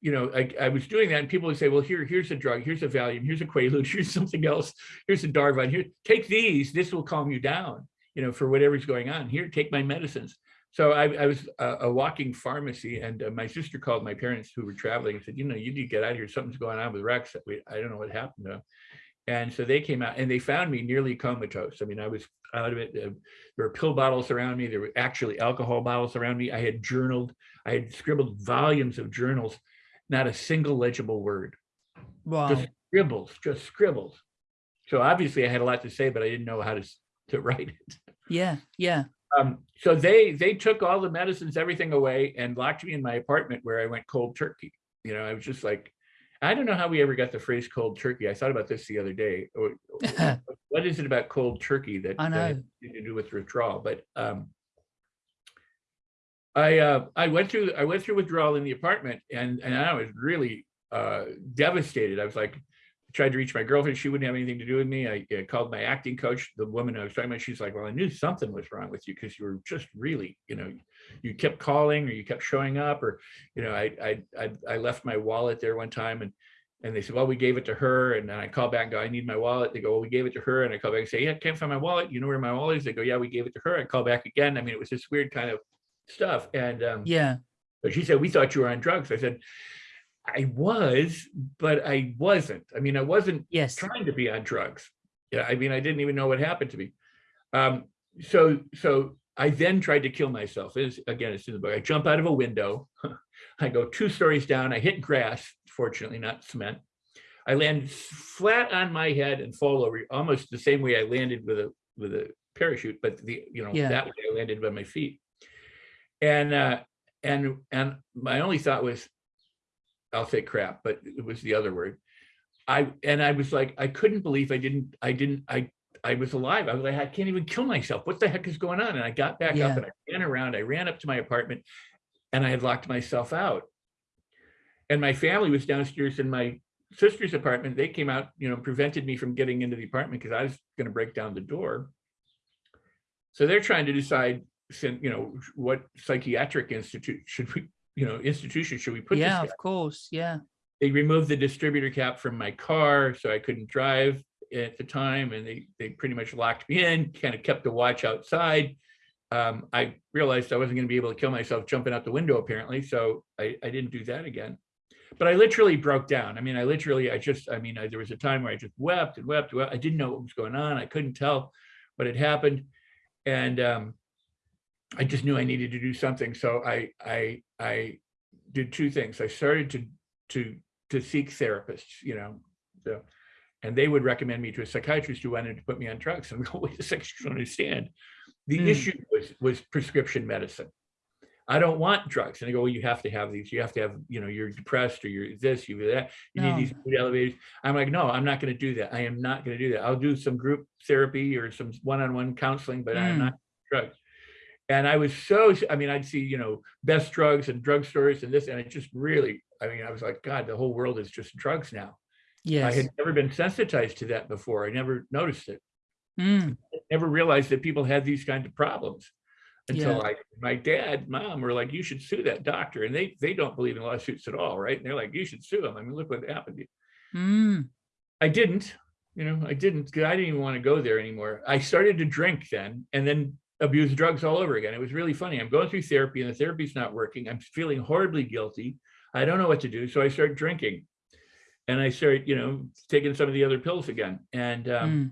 you know, I, I was doing that and people would say, well, here, here's a drug, here's a Valium, here's a Quaalude, <laughs> here's something else, here's a Darvon, here, take these, this will calm you down, you know, for whatever's going on. Here, take my medicines. so I, I was a, a walking pharmacy and uh, my sister called my parents who were traveling and said, you know, you need to get out of here. Something's going on with Rex. We, I don't know what happened to him. And so they came out and they found me nearly comatose. I mean, I was out of it. Uh, there were pill bottles around me. There were actually alcohol bottles around me. I had journaled. I had scribbled volumes of journals, not a single legible word.
Wow.
Just scribbles, just scribbles. So obviously I had a lot to say, but I didn't know how to, to <laughs> write it.
Yeah. Yeah.
Um, so they they took all the medicines, everything away and locked me in my apartment where I went cold turkey. You know, I was just like, I don't know how we ever got the phrase cold turkey. I thought about this the other day. <laughs> What is it about cold turkey that,
I
that
know.
anything to do with withdrawal? But um, I uh, I went through I went through withdrawal in the apartment and and I was really uh, devastated. I was like, tried to reach my girlfriend. She wouldn't have anything to do with me. I uh, called my acting coach, the woman I was talking about. She's like, well, I knew something was wrong with you because you were just really, you know, you kept calling or you kept showing up or, you know, I, I, I, I left my wallet there one time and, and they said, well, we gave it to her. And then I call back and go, I need my wallet. They go, well, we gave it to her. And I call back and say, yeah, I can't find my wallet. You know where my wallet is? They go, yeah, we gave it to her. I call back again. I mean, it was this weird kind of stuff. And, um,
Yeah.
but she said, we thought you were on drugs. I said, I was, but I wasn't. I mean, I wasn't
Yes.
trying to be on drugs. Yeah, I mean, I didn't even know what happened to me. Um, so, so I then tried to kill myself. Is again, it's in the book. I jump out of a window. <laughs> I go two stories down. I hit grass, fortunately not cement. I land flat on my head and fall over, almost the same way I landed with a with a parachute, but the you know
Yeah.
that way I landed by my feet. And uh, and and my only thought was, I'll say crap, but it was the other word. I and I was like, I couldn't believe I didn't, I didn't, I I was alive. I was like, I can't even kill myself. What the heck is going on? And I got back
Yeah.
up and I ran around. I ran up to my apartment and I had locked myself out. And my family was downstairs in my sister's apartment. They came out, you know, prevented me from getting into the apartment because I was going to break down the door. So they're trying to decide, you know, what psychiatric institute should we, you know, institution should we put this
Yeah. Of course. Yeah.
they removed the distributor cap from my car so I couldn't drive at the time and they they pretty much locked me in, kind of kept a watch outside. Um, I realized I wasn't going to be able to kill myself jumping out the window apparently, so I, I didn't do that again. But I literally broke down. I mean, I literally, I just, I mean, I, there was a time where I just wept and wept. wept. I didn't know what was going on. I couldn't tell what had happened. And um, I just knew I needed to do something. So I, I, I did two things. I started to, to to seek therapists, you know, so, and they would recommend me to a psychiatrist who wanted to put me on drugs. <laughs> And go, wait a second, you don't understand. The
Hmm.
issue was was prescription medicine. I don't want drugs. And I go, well, you have to have these. You have to have, you know, you're depressed or you're this, you're that. You
No.
need these mood elevators. I'm like, no, I'm not going to do that. I am not going to do that. I'll do some group therapy or some one-on-one counseling, but I'm
Mm.
not drugs. And I was so, I mean, I'd see, you know, best drugs and drugstores and this, and it just really, I mean, I was like, God, the whole world is just drugs now. I had never been sensitized to that before. I never noticed it.
Mm.
Never realized that people had these kinds of problems until
Yeah.
like my dad, mom were like, you should sue that doctor. And they they don't believe in lawsuits at all, right? And they're like, you should sue him. I mean, look what happened. to you.
Mm.
I didn't, you know, I didn't, I didn't even want to go there anymore. I started to drink then and then abuse drugs all over again. It was really funny. I'm going through therapy and the therapy's not working. I'm feeling horribly guilty. I don't know what to do. So I start drinking and I start, you know, taking some of the other pills again. And, um,
Mm.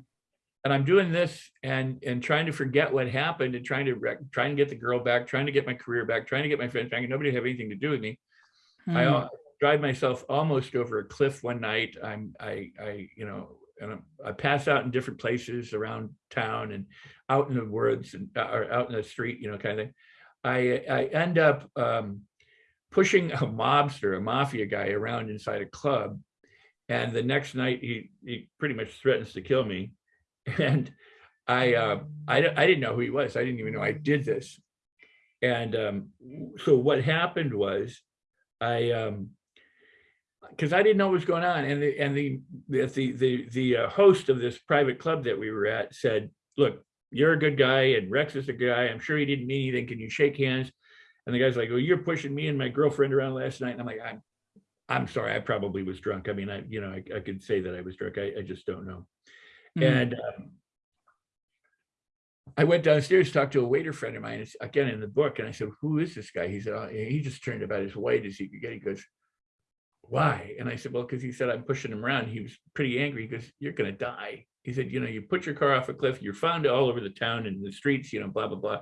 and I'm doing this and, and trying to forget what happened and trying to, rec- trying to get the girl back, trying to get my career back, trying to get my friends back and nobody have anything to do with me. I
Mm.
al- drive myself almost over a cliff one night. I'm, I, I, you know, and I'm- I pass out in different places around town and out in the woods and, uh, or out in the street, you know, kind of thing. I, I end up, um, pushing a mobster, a mafia guy around inside a club. And the next night he, he pretty much threatens to kill me. <laughs> And I, uh, I, I didn't know who he was. I didn't even know I did this. And, um, so what happened was I, um, because I didn't know what was going on, and the and the the the the, uh, host of this private club that we were at said, "Look, you're a good guy, and Rex is a guy. I'm sure he didn't mean anything. Can you shake hands?" And the guy's like, "Well, you're pushing me and my girlfriend around last night." And I'm like, "I'm I'm sorry, I probably was drunk. I mean, I you know I, I could say that I was drunk. I, I just don't know."
Mm.
And um, I went downstairs, talked to a waiter friend of mine, it's again in the book, and I said, who is this guy? He said, "Oh," he just turned about as white as he could get. He goes, why? And I said, well, because he said, I'm pushing him around. He was pretty angry. He goes, you're going to die. He said, you know, you put your car off a cliff, you're found all over the town and the streets, you know, blah, blah, blah.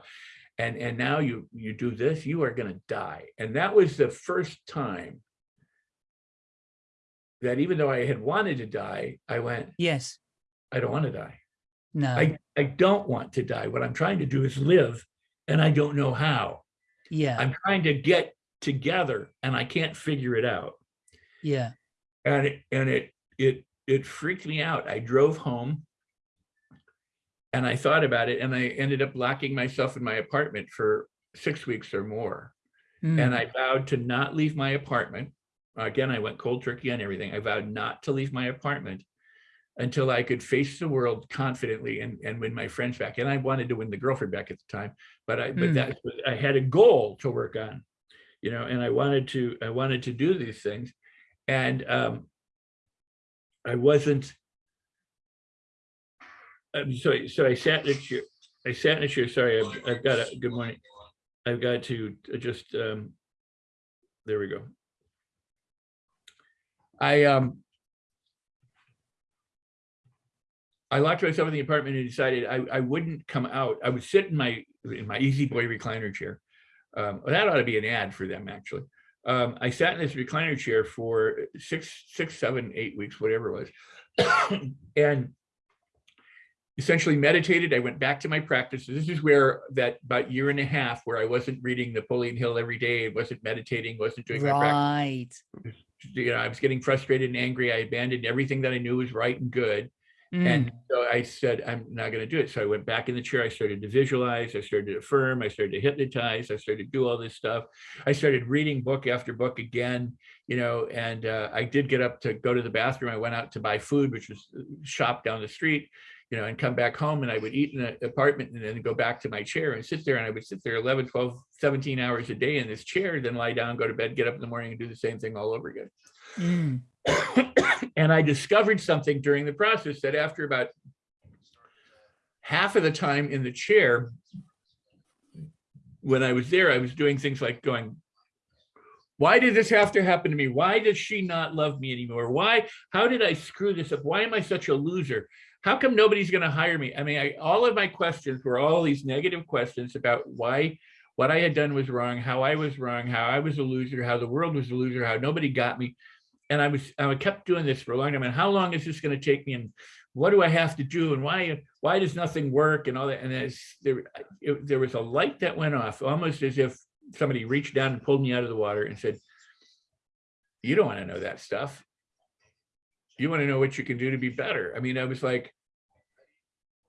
And, and now you, you do this, you are going to die. And that was the first time that even though I had wanted to die, I went,
Yes.
I don't want to die.
No.
I, I don't want to die. What I'm trying to do is live and I don't know how.
yeah.
I'm trying to get together and I can't figure it out.
yeah.
And it, and it, it, it freaked me out. I drove home and I thought about it and I ended up locking myself in my apartment for six weeks or more.
Mm,
And I vowed to not leave my apartment. Again, I went cold turkey on everything. I vowed not to leave my apartment until I could face the world confidently and, and win my friends back. And I wanted to win the girlfriend back at the time, but I, but
Hmm.
that, I had a goal to work on, you know, and I wanted to, I wanted to do these things. And um, I wasn't, um, so, so I sat in a chair, I sat in a chair, sorry, I've, I've got a, good morning. I've got to just, um, there we go. I, um, I locked myself in the apartment and decided I, I wouldn't come out. I would sit in my, in my Easy Boy recliner chair. Um, that ought to be an ad for them, actually. Um, I sat in this recliner chair for six, six, seven, eight weeks, whatever it was. <coughs> and essentially meditated. I went back to my practice. This is where that about year and a half where I wasn't reading Napoleon Hill every day, wasn't meditating, wasn't doing my practice
right.
You know, I was getting frustrated and angry. I abandoned everything that I knew was right and good.
Mm,
And so I said, I'm not going to do it. So I went back in the chair. I started to visualize. I started to affirm. I started to hypnotize. I started to do all this stuff. I started reading book after book again, you know, and uh, I did get up to go to the bathroom. I went out to buy food, which was shop down the street, you know, and come back home and I would eat in an apartment and then go back to my chair and sit there. And I would sit there 11, 12, 17 hours a day in this chair, then lie down, go to bed, get up in the morning and do the same thing all over again
mm, <coughs>
and I discovered something during the process that after about half of the time in the chair, when I was there, I was doing things like going, why did this have to happen to me? Why does she not love me anymore? Why, how did I screw this up? Why am I such a loser? How come nobody's going to hire me? I mean, I, all of my questions were all these negative questions about why, what I had done was wrong, how I was wrong, how I was a loser, how the world was a loser, how nobody got me and I was I kept doing this for a long time. And how long is this going to take me? And what do I have to do? And why why does nothing work? And all that. And there it, there was a light that went off, almost as if somebody reached down and pulled me out of the water and said, "You don't want to know that stuff. You want to know what you can do to be better." I mean, I was like,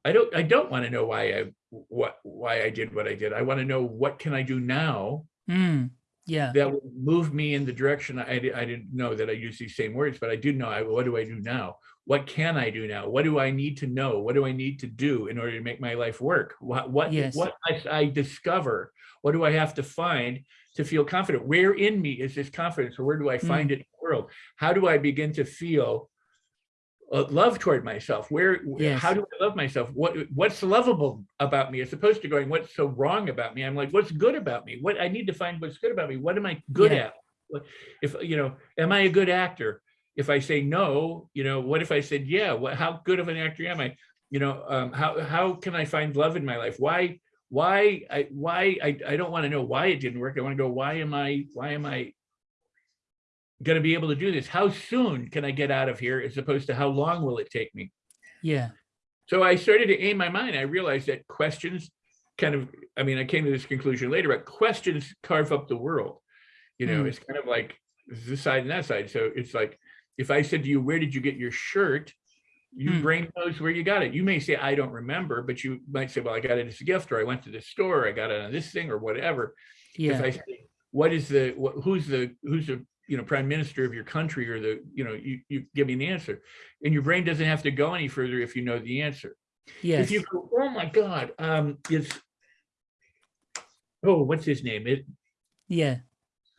I don't I don't want to know why I what why I did what I did. I want to know what can I do now
mm, yeah.
that would move me in the direction I, I didn't know that I use these same words, but I do know, I, what do I do now? What can I do now? What do I need to know? What do I need to do in order to make my life work? What, what,
Yes.
what I, I discover? What do I have to find to feel confident? Where in me is this confidence or where do I
Mm.
find it in the world? How do I begin to feel love toward myself? Where,
Yes.
how do I love myself? What, what's lovable about me as opposed to going, what's so wrong about me? I'm like, what's good about me? What I need to find what's good about me. What am I good
Yeah.
at? If, you know, am I a good actor? If I say no, you know, what if I said, yeah, what, how good of an actor am I? You know, um, how, how can I find love in my life? Why, why, I, why, I, I don't want to know why it didn't work. I want to go, why am I, why am I going to be able to do this? How soon can I get out of here as opposed to how long will it take me?
Yeah.
So I started to aim my mind. I realized that questions kind of, I mean, I came to this conclusion later, but questions carve up the world. You know,
Mm.
it's kind of like this side and that side. So it's like, if I said to you, where did you get your shirt? Your
Hmm.
brain knows where you got it. You may say, I don't remember, but you might say, well, I got it as a gift, or I went to the store, I got it on this thing or whatever.
Yeah.
If I say, what is the, what, who's the, who's the, you know, prime minister of your country or the, you know, you, you give me the answer. And your brain doesn't have to go any further if you know the answer.
Yes.
If you go, oh my God, um, it's, oh, what's his name? It,
Yeah.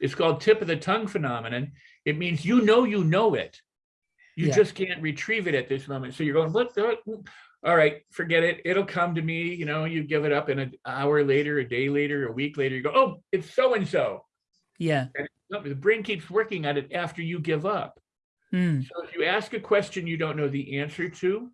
it's called tip of the tongue phenomenon. It means you know you know it. You
Yeah.
just can't retrieve it at this moment. So you're going, what? the- all right, forget it. It'll come to me, you know, you give it up and an hour later, a day later, a week later, you go, oh, it's so-and-so.
Yeah.
And the brain keeps working at it after you give up.
Mm.
So if you ask a question you don't know the answer to,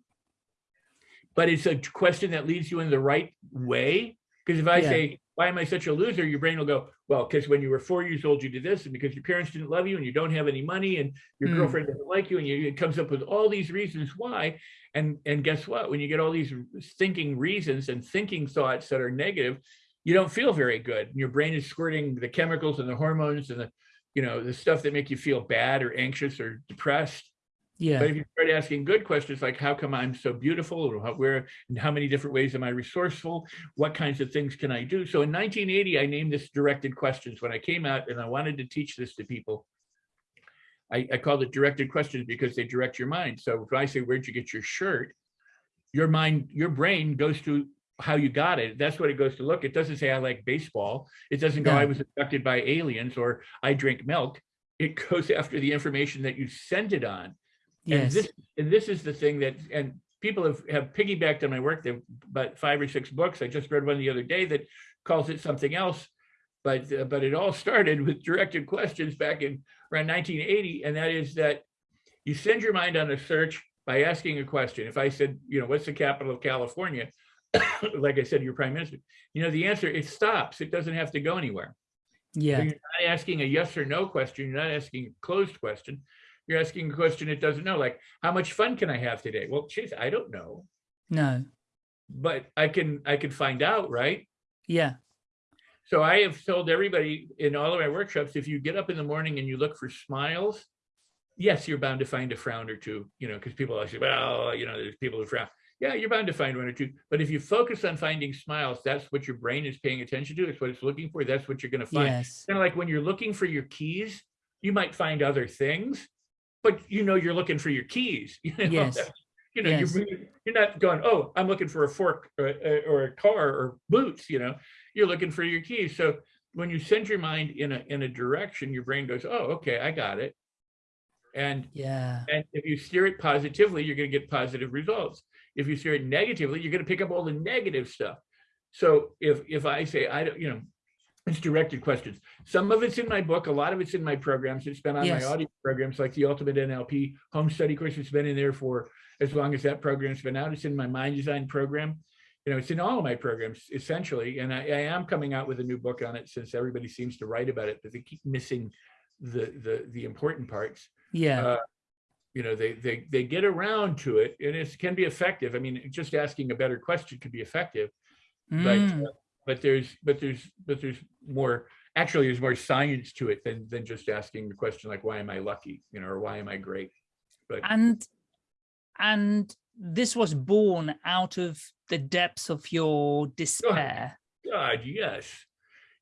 but it's a question that leads you in the right way. Because if I
Yeah.
say, why am I such a loser? Your brain will go, well, because when you were four years old, you did this, and because your parents didn't love you and you don't have any money and your
Mm.
girlfriend doesn't like you, and you, it comes up with all these reasons why. And, and guess what? When you get all these thinking reasons and thinking thoughts that are negative, you don't feel very good. And your brain is squirting the chemicals and the hormones and the, you know, the stuff that make you feel bad or anxious or depressed.
Yeah.
But if you start asking good questions like how come I'm so beautiful or how, where and how many different ways am I resourceful? What kinds of things can I do? So in 1980, I named this directed questions when I came out and I wanted to teach this to people. I, I called it directed questions because they direct your mind. So if I say, where'd you get your shirt? Your mind, your brain goes to how you got it. That's what it goes to look. It doesn't say I like baseball. It doesn't go,
No.
I was abducted by aliens or I drink milk. It <laughs> goes after the information that you sent it on. And
Yes.
this, and this is the thing that, and people have, have piggybacked on my work. They've about five or six books. I just read one the other day that calls it something else. But, uh, but it all <laughs> started with directed questions back in around 1980. And that is that you send your mind on a search by asking a question. If I said, you know, what's the capital of California? <coughs> like I said, your prime minister, you know, the answer, it stops. It doesn't have to go anywhere. So
Yeah.
you're not asking a yes or no question. You're not asking a closed question. You're asking a question it doesn't know, like, how much fun can I have today? Well, geez, I don't know,
No.
but I can, I can find out, right?
Yeah.
So I have told everybody in all of my workshops, if you get up in the morning and you look for smiles, yes, you're bound to find a frown or two, you know, because people always say, well, you know, there's people who frown. Yeah, you're bound to find one or two. But if you focus on finding smiles, that's what your brain is paying attention to. It's what it's looking for. That's what you're going to find.
Yes.
kind of like when you're looking for your keys, you might find other things, but you know you're looking for your keys. <laughs> You know,
Yes.
you know
Yes.
you're, you're not going, oh, I'm looking for a fork or, a- or a car or boots. You know, you're looking for your keys. So when you send your mind in a in a direction, your brain goes, oh, okay, I got it. And
Yeah.
and if you steer it positively, you're going to get positive results. If you steer it negatively, you're going to pick up all the negative stuff. So if if I say I don't, you know, it's directed questions. Some of it's in my book. A lot of it's in my programs. It's been on
Yes.
my audio programs, like the Ultimate NLP Home Study course. It's been in there for as long as that program's been out. It's in my Mind Design program. You know, it's in all of my programs essentially. And I, I am coming out with a new book on it since everybody seems to write about it, but they keep missing the the the important parts
Yeah.
uh, you know, they they they get around to it, and it can be effective. I mean, just asking a better question could be effective, but
Mm.
uh, but there's but there's but there's more. Actually, there's more science to it than than just asking the question like, "Why am I lucky?" You know, or "Why am I great?" But
and and this was born out of the depths of your despair
God, yes,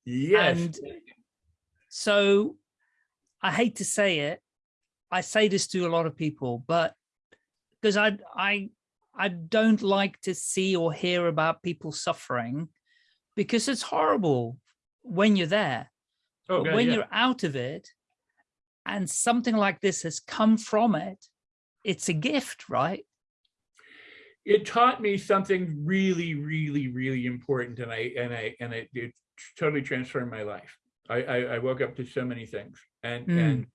yes,
And- so i hate to say it i say this to a lot of people but because i i i don't like to see or hear about people suffering because it's horrible when you're there
oh,
but when
yeah.
you're out of it and something like this has come from it it's a gift right
it taught me something really, really, really important, and I and I and it, it totally transformed my life. I, I I woke up to so many things, and
Mm.
and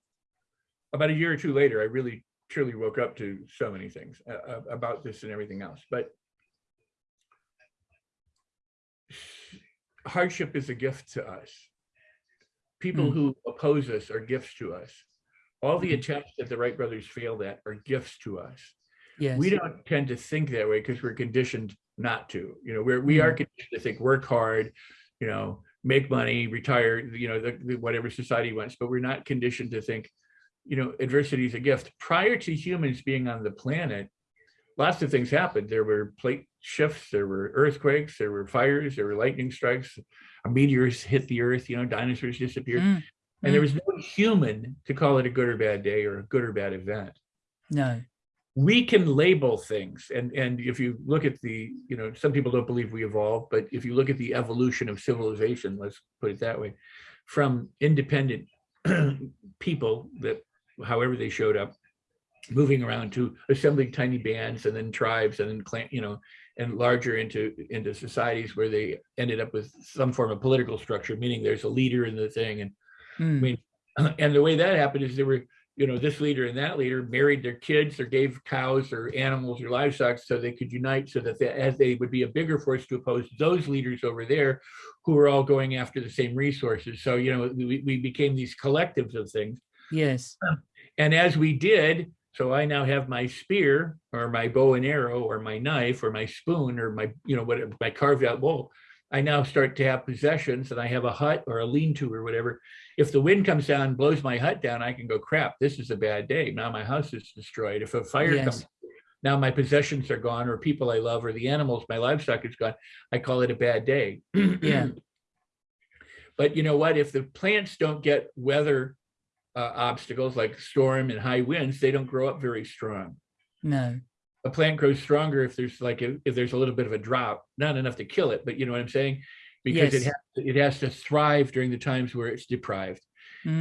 about a year or two later, I really truly woke up to so many things uh, uh, about this and everything else. But hardship is a gift to us. People
Mm.
who oppose us are gifts to us. All the
Mhm.
attempts that the Wright brothers failed at are gifts to us
yes
we don't tend to think that way because we're conditioned not to you know we're we are conditioned to think work hard you know make money retire you know the, the, whatever society wants but we're not conditioned to think you know adversity is a gift. Prior to humans being on the planet lots of things happened. There were plate shifts there were earthquakes there were fires there were lightning strikes meteors hit the earth you know dinosaurs disappeared.
Mm,
and there
mm.
was no human to call it a good or bad day or a good or bad event.
No.
We can label things and and if you look at the you know some people don't believe we evolved but if you look at the evolution of civilization let's put it that way from independent <clears throat> people that however they showed up moving around to assembling tiny bands and then tribes and then clan, you know, and larger into into societies where they ended up with some form of political structure, meaning there's a leader in the thing. And
Mm,
I mean, <clears throat> and the way that happened is they were, you know, this leader and that leader married their kids or gave cows or animals or livestock so they could unite so that they, as they would be a bigger force to oppose those leaders over there who were all going after the same resources. So, you know, we, we became these collectives of things.
Yes.
Um, and as we did, so I now have my spear or my bow and arrow or my knife or my spoon or my, you know, what my carved out bowl. I now start to have possessions and I have a hut or a lean-to or whatever. If the wind comes down, and blows my hut down, I can go, crap, this is a bad day. Now my house is destroyed. If a fire
Yes.
comes, now my possessions are gone or people I love or the animals, my livestock is gone. I call it a bad day. <clears throat>
Yeah.
But you know what? If the plants don't get weather uh, obstacles like storm and high winds, they don't grow up very strong.
No.
A plant grows stronger if there's like if, if there's a little bit of a drought, not enough to kill it, but you know what I'm saying? Because it
Yes.
has it has to thrive during the times where it's deprived.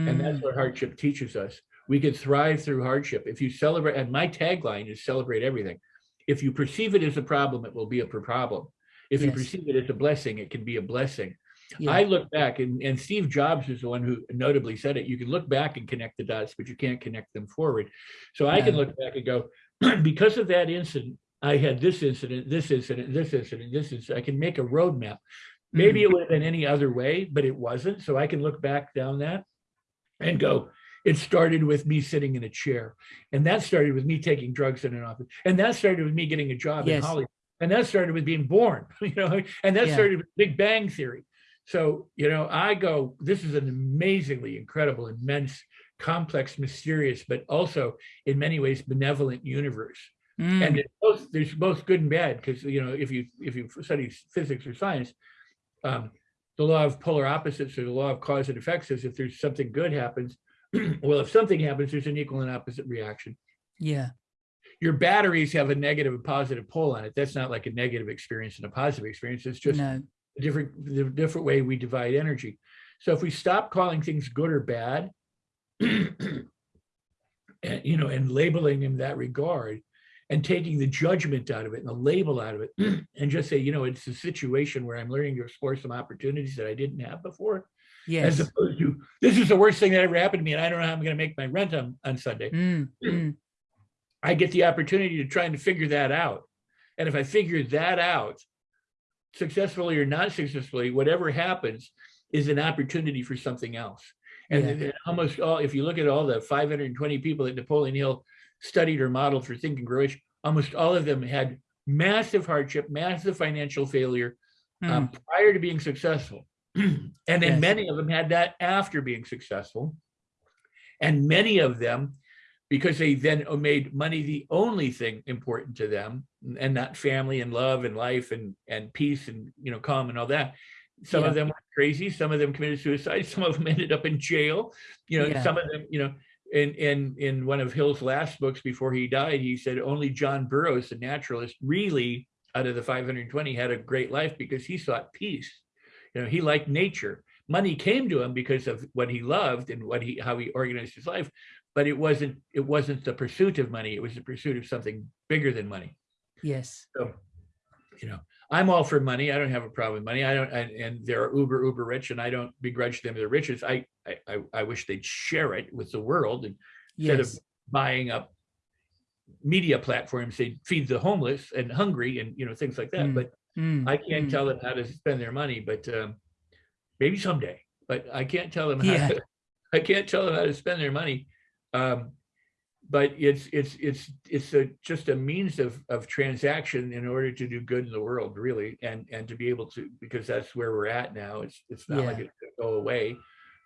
And that's
Mm,
what hardship teaches us. We can thrive through hardship. If you celebrate, and my tagline is celebrate everything. If you perceive it as a problem, it will be a problem. If you perceive it as a blessing, it can be a blessing.
Yeah.
I look back and, and Steve Jobs is the one who notably said it. You can look back and connect the dots, but you can't connect them forward. So I can look back and go, <clears throat> because of that incident, I had this incident, this incident, this incident, this is, I can make a roadmap. Maybe
Mm.
it would have been any other way, but it wasn't. So I can look back down that and go, it started with me sitting in a chair. And that started with me taking drugs in an office. And that started with me getting a job in Hollywood. And that started with being born, <laughs> you know, and that
Yeah.
started with Big Bang Theory. So, you know, I go, this is an amazingly incredible, immense, complex, mysterious, but also in many ways benevolent universe.
Mm,
And it's both, there's both good and bad because, you know, if you if you study physics or science, um, the law of polar opposites or the law of cause and effect says if there's something good happens, <clears throat> well, if something happens, there's an equal and opposite reaction.
yeah.
Your batteries have a negative and positive pole on it. That's not like a negative experience and a positive experience. It's just
no.
A different the different way we divide energy. So if we stop calling things good or bad, <clears throat> and you know, and labeling in that regard, and taking the judgment out of it and the label out of it, <clears throat> and just say, you know, it's a situation where I'm learning to explore some opportunities that I didn't have before,
Yes.
as opposed to this is the worst thing that ever happened to me, and I don't know how I'm going to make my rent on, on Sunday.
Mm, mm, <clears throat>
I get the opportunity to try and figure that out. And if I figure that out, successfully or not successfully, whatever happens is an opportunity for something else. And
Yeah.
almost all, if you look at all the 520 people that Napoleon Hill studied or modeled for Think and Grow Rich, almost all of them had massive hardship, massive financial failure um,
mm,
prior to being successful. <clears throat> and then
Yes.
many of them had that after being successful. And many of them, because they then made money the only thing important to them and not family and love and life and, and peace and, you know, calm and all that. Some
Yeah.
of them were crazy. Some of them committed suicide. <laughs> Some of them ended up in jail. You know,
Yeah.
some of them, you know, in, in, in one of Hill's last books before he died, he said only John Burroughs, the naturalist, really out of the 520 had a great life because he sought peace. You know, he liked nature. Money came to him because of what he loved and what he how he organized his life, but it wasn't it wasn't the pursuit of money. It was the pursuit of something bigger than money.
yes.
So, you know, I'm all for money. I don't have a problem with money. I don't, and, and they're uber uber rich, and I don't begrudge them their riches. I I I- I wish they'd share it with the world and instead of buying up media platforms, they feed the homeless and hungry and you know things like that.
Mm,
But
Mm,
I can't
mm.
tell them how to spend their money, but um, maybe someday. But I can't tell them how.
Yeah.
To, <laughs> I can't tell them how to spend their money. Um, but it's it's it's it's a, just a means of of transaction in order to do good in the world, really, and and to be able to because that's where we're at now. It's it's not like
Yeah.
it's going go away,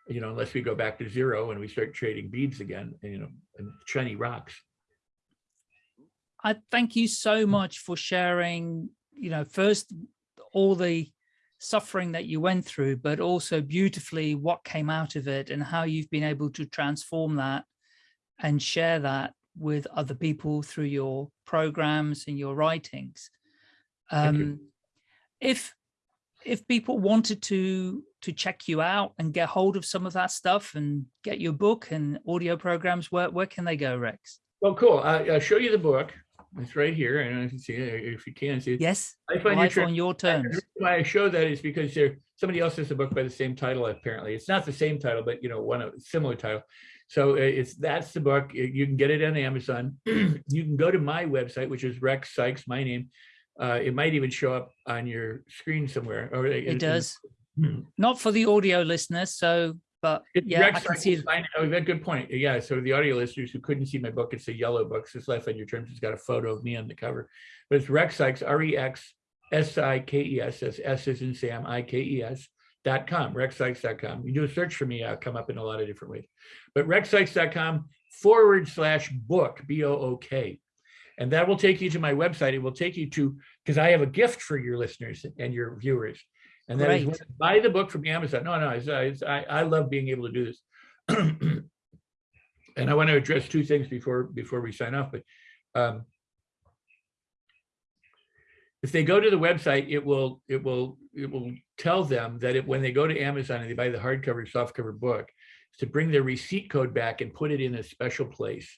you know, unless we go back to zero and we start trading beads again, you know, and shiny rocks.
I thank you so much for sharing, you know, first all the suffering that you went through, but also beautifully what came out of it and how you've been able to transform that and share that with other people through your programs and your writings.
Thank you.
Um, if if people wanted to to check you out and get hold of some of that stuff and get your book and audio programs, where where can they go, Rex?
Well, cool. I, I'll show you the book. It's right here. I don't know if you can see it, if you can see it.
Yes,
Life on Your
life on your terms.
Why I show that is because there, somebody else has a book by the same title, apparently. It's not the same title, but you know, one of similar title. So uh, it's, that's the book. You can get it on Amazon. <clears throat> You can go to my website, which is Rex Sikes, my name. Uh, it might even show up on your screen somewhere. or in-
It does. <clears throat>
Hmm.
Not for the audio listeners, so, but
It's
yeah,
Rex
I can
Sikes,
see. it.
I that's a good point. Yeah, so the audio listeners who couldn't see my book, it's a yellow book. It's Life on Your Terms. It's got a photo of me on the cover. But it's Rex Sikes, R-E-X S-I-K-E-S, that's S is in Sam, I-K-E-S, dot com, rexsikes.com. You do a search for me, I'll come up in a lot of different ways. But rexsikes.com forward slash book, B-O-O-K. And that will take you to my website. It will take you to, because I have a gift for your listeners and your viewers. And that is buy the book from Amazon. No, no, it's, uh, it's, I, I love being able to do this. <clears throat> And I want to address two things before, before we sign off, but um, if they go to the website, it will, it will, it will tell them that it, when they go to Amazon and they buy the hardcover, softcover book, to bring their receipt code back and put it in a special place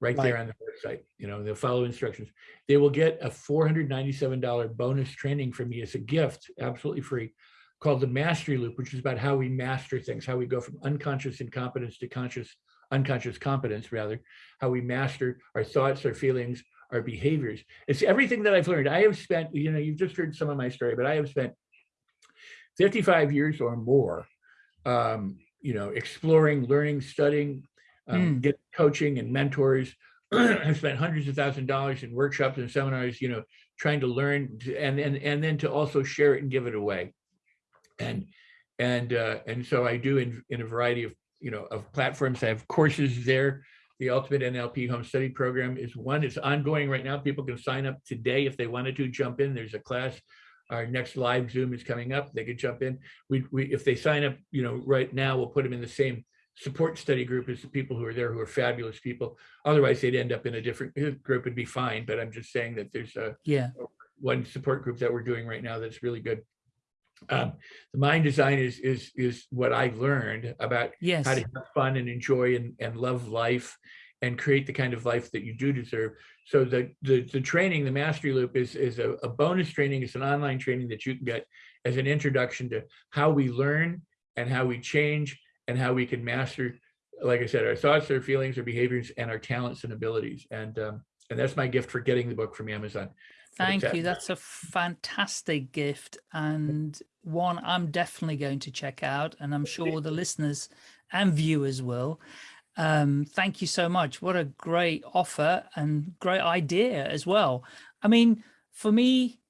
right there on the website. You know, they'll follow instructions. They will get a $497 bonus training from me as a gift, absolutely free, called the Mastery Loop, which is about how we master things, how we go from unconscious incompetence to conscious, unconscious competence, rather, how we master our thoughts, our feelings, our behaviors. It's everything that I've learned. I have spent, you know, you've just heard some of my story, but I have spent 55 years or more, um, you know, exploring, learning, studying, um,
Mm.
get coaching and mentors. <clears throat> I've spent hundreds of thousands of dollars in workshops and seminars, you know, trying to learn to- and and and then to also share it and give it away. And and uh, and so I do in in a variety of you know of platforms. I have courses there. The Ultimate NLP Home Study Program is one. It's ongoing right now. People can sign up today if they wanted to jump in. There's a class. Our next live Zoom is coming up. They could jump in. We, we if they sign up, you know, right now, we'll put them in the same support study group as the people who are there who are fabulous people. Otherwise, they'd end up in a different uh, group and be fine. But I'm just saying that there's a
Yeah,
one support group that we're doing right now that's really good. Um, the mind design is is is what I've learned about
yes,
how to have fun and enjoy and, and love life and create the kind of life that you do deserve. So the the, the training, the mastery loop is, is a, a bonus training. It's an online training that you can get as an introduction to how we learn and how we change and how we can master, like I said, our thoughts, our feelings, our behaviors, and our talents and abilities. And um, and that's my gift for getting the book from Amazon.
Thank you. That's a fantastic gift and one I'm definitely going to check out and I'm sure the listeners and viewers will. Um, thank you so much. What a great offer and great idea as well. I mean, for me,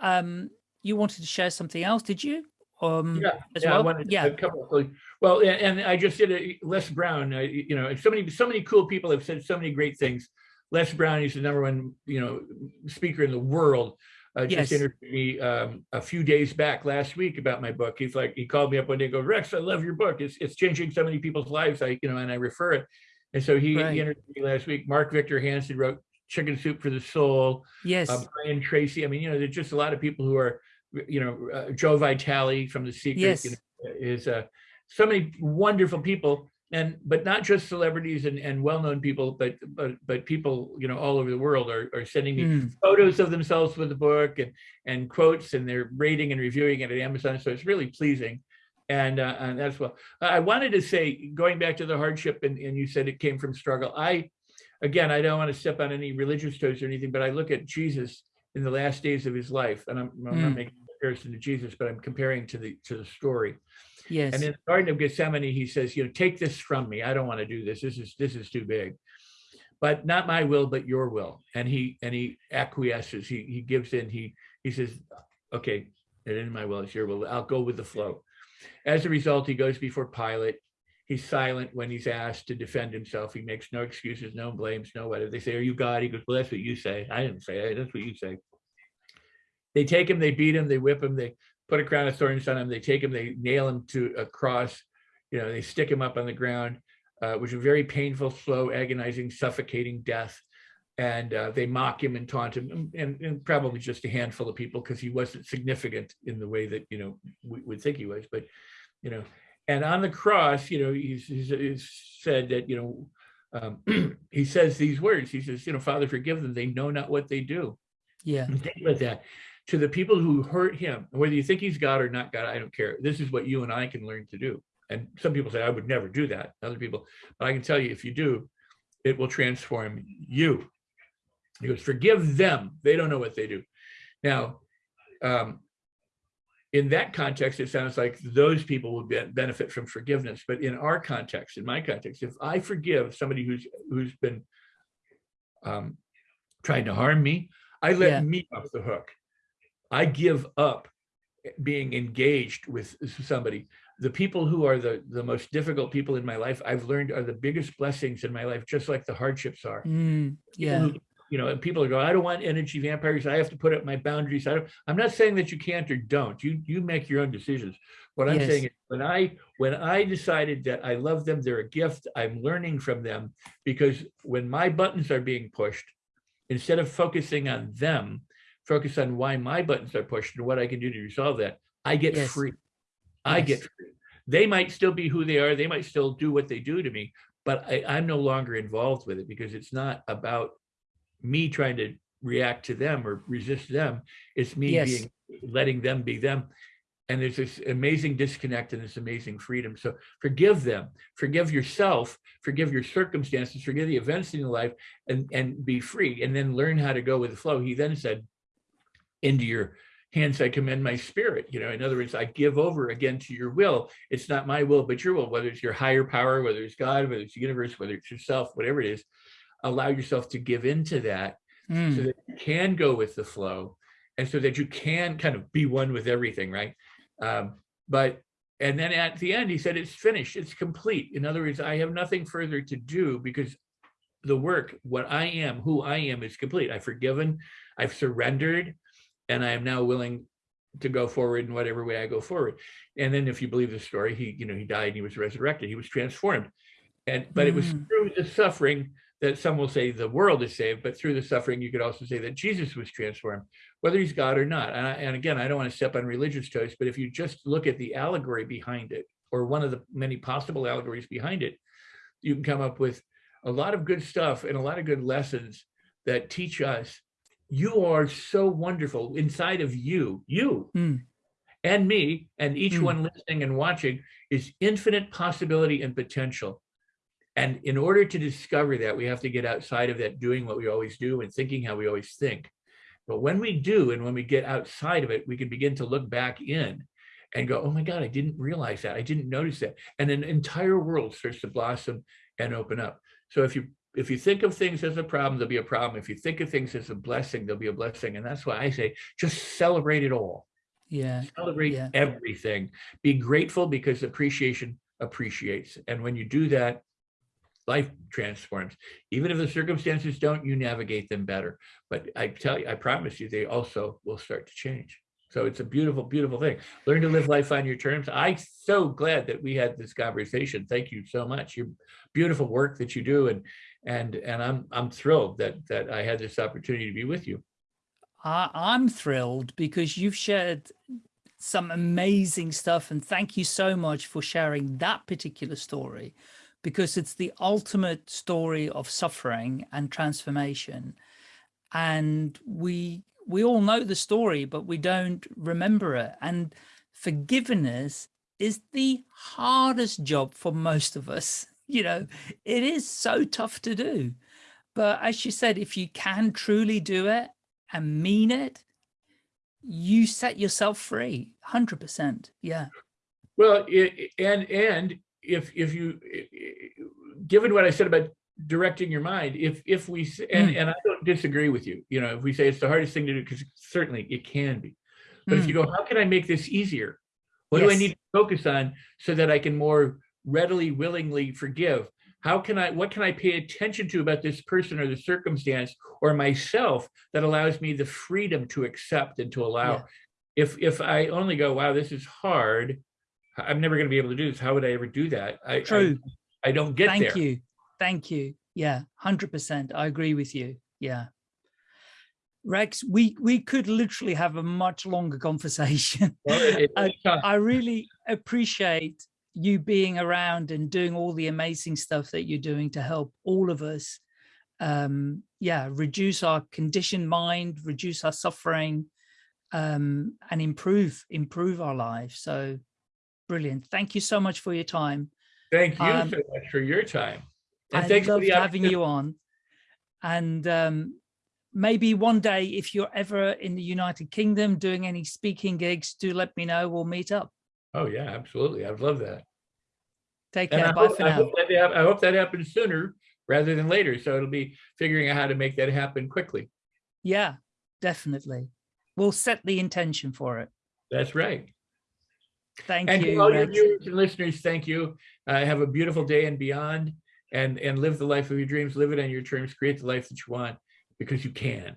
um, you wanted to share something else, did you? Um,
Yeah, yeah, I
well?
wanted
yeah,
a couple of things. Well, and I just did a Les Brown, uh, you know, and so many, so many cool people have said so many great things. Les Brown, he's the number one, you know, speaker in the world. Uh, just interviewed me um, a few days back last week about my book. He's like, he called me up one day and goes, Rex, I love your book. It's it's changing so many people's lives. I, you know, and I refer it. And so he,
Right.
he interviewed me last week. Mark Victor Hansen wrote Chicken Soup for the Soul
yes,
uh, Brian Tracy. I mean, you know, there's just a lot of people who are, you know, uh, Joe Vitale from The Secret
Yes.
you know, is uh, so many wonderful people, and but not just celebrities and, and well-known people, but but but people, you know, all over the world are, are sending me
Mm,
photos of themselves with the book and and quotes, and they're rating and reviewing it at Amazon. So it's really pleasing. And, uh, and that's well. I wanted to say, going back to the hardship, and, and you said it came from struggle. I, again, I don't want to step on any religious toes or anything, but I look at Jesus in the last days of his life, and I'm, I'm not
Mm.
making a comparison to Jesus, but I'm comparing to the to the story.
Yes,
And in the Garden of Gethsemane, he says, you know, take this from me. I don't want to do this. This is this is too big. But not my will, but your will. And he and he acquiesces. He he gives in. He he says, okay, it isn't my will, it's your will. I'll go with the flow. As a result, he goes before Pilate. He's silent when he's asked to defend himself. He makes no excuses, no blames, no whatever. They say, Are you God? He goes, Well, that's what you say. I didn't say it. That's what you say. They take him, they beat him, they whip him, they put a crown of thorns on him, they take him, they nail him to a cross, you know, they stick him up on the ground, uh, which is a very painful, slow, agonizing, suffocating death. And uh, they mock him and taunt him, and, and probably just a handful of people because he wasn't significant in the way that you know we would think he was. But you know, and on the cross, you know, he's, he's, he's said that you know um, <clears throat> he says these words. He says, you know, Father, forgive them. They know not what they do.
Yeah.
And think about that. To the people who hurt him, whether you think he's God or not God, I don't care. This is what you and I can learn to do. And some people say, I would never do that. Other people, but I can tell you, if you do, it will transform you. He goes, forgive them. They don't know what they do. Now, um, in that context, it sounds like those people will be, benefit from forgiveness. But in our context, in my context, if I forgive somebody who's who's been um, trying to harm me, I let
Yeah.
me off the hook. I give up being engaged with somebody. The people who are the, the most difficult people in my life, I've learned are the biggest blessings in my life, just like the hardships are.
Mm, yeah.
who- You know, and people are going, I don't want energy vampires. I have to put up my boundaries. I don't, I'm not saying that you can't or don't. You you make your own decisions. What I'm
Yes.
saying is when I when I decided that I love them, they're a gift, I'm learning from them because when my buttons are being pushed, instead of focusing on them, focus on why my buttons are pushed and what I can do to resolve that, I get
Yes.
free. I get free. They might still be who they are. They might still do what they do to me, but I, I'm no longer involved with it because it's not about me trying to react to them or resist them. It's me
Yes.
being letting them be them. And there's this amazing disconnect and this amazing freedom. So forgive them, forgive yourself, forgive your circumstances, forgive the events in your life, and, and be free. And then learn how to go with the flow. He then said, into your hands I commend my spirit. You know, in other words, I give over again to your will. It's not my will, but your will, whether it's your higher power, whether it's God, whether it's the universe, whether it's yourself, whatever it is, allow yourself to give into that so
Mm,
that you can go with the flow and so that you can kind of be one with everything, right? Um, but, and then at the end, he said, it's finished, it's complete. In other words, I have nothing further to do because the work, what I am, who I am is complete. I've forgiven, I've surrendered, and I am now willing to go forward in whatever way I go forward. And then if you believe the story, he, you know, he died and he was resurrected, he was transformed. And, but it was
Mm.
through the suffering that some will say the world is saved, but through the suffering, you could also say that Jesus was transformed, whether he's God or not. And, I, and again, I don't want to step on religious toes, but if you just look at the allegory behind it, or one of the many possible allegories behind it, you can come up with a lot of good stuff and a lot of good lessons that teach us you are so wonderful inside of you, you
mm,
and me, and each
Mm.
one listening and watching is infinite possibility and potential. And in order to discover that, we have to get outside of that doing what we always do and thinking how we always think. But when we do, and when we get outside of it, we can begin to look back in and go, oh my God, I didn't realize that. I didn't notice that. And an entire world starts to blossom and open up. So if you if you think of things as a problem, there'll be a problem. If you think of things as a blessing, there'll be a blessing. And that's why I say, just celebrate it all.
Yeah.
celebrate
Yeah.
everything. Be grateful because appreciation appreciates. And when you do that life transforms. Even if the circumstances don't you navigate them better. But i tell you i promise you they also will start to change. So it's a beautiful beautiful thing. Learn to live life on your terms. I'm so glad that we had this conversation. Thank you so much. Your beautiful work that you do and and and i'm i'm thrilled that that i had this opportunity to be with you.
I, I'm thrilled because you've shared some amazing stuff and thank you so much for sharing that particular story because it's the ultimate story of suffering and transformation. And we we all know the story but we don't remember it. And forgiveness is the hardest job for most of us you know it is so tough to do but as you said if you can truly do it and mean it, you set yourself free. 100%. Yeah.
Well, i- and and if if you, given what I said about directing your mind, if if we and
Mm.
and I don't disagree with you, you know, if we say it's the hardest thing to do, because certainly it can be, but if you go, how can I make this easier? What do I need to focus on so that I can more readily, willingly forgive? How can I, what can I pay attention to about this person or the circumstance or myself that allows me the freedom to accept and to allow?
Yeah.
If if I only go, wow, this is hard, I'm never going to be able to do this. How would I ever do that? I, I-
True.
I, don't get
Thank
there.
you. Thank you. Yeah. 100%. I agree with you. Yeah. Rex, we, we could literally have a much longer <laughs> conversation.
Well, it- it- uh, I-
I really appreciate you being around and doing all the amazing stuff that you're doing to help all of us um yeah reduce our conditioned mind reduce our suffering um and improve improve our lives. So brilliant. Thank you so much for your time.
Thank you
Um,
so much for your time. And
i
thanks for
loved having you on. And um maybe one day if you're ever in the united kingdom doing any speaking gigs do let me know. We'll meet up
Oh, yeah, absolutely. I'd love that.
take care
I
bye
hope,
for
I hope that I hope that happens sooner rather than later. So it'll be figuring out how to make that happen quickly.
yeah definitely we'll set the intention for it
That's right.
thank
And to
you
all your
Rex.
viewers and listeners, thank you. Uh, have a beautiful day and beyond and, and live the life of your dreams, live it on your terms, create the life that you want because you can.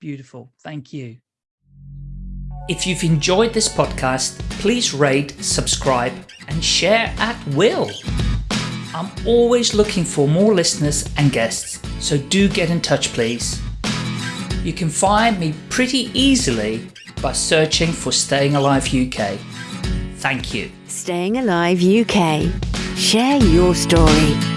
Beautiful. Thank you. If you've enjoyed this podcast, please rate, subscribe, and share at will. I'm always looking for more listeners and guests, so do get in touch, please. You can find me pretty easily by searching for Staying Alive UK. Thank you.
Staying Alive UK. Share your story.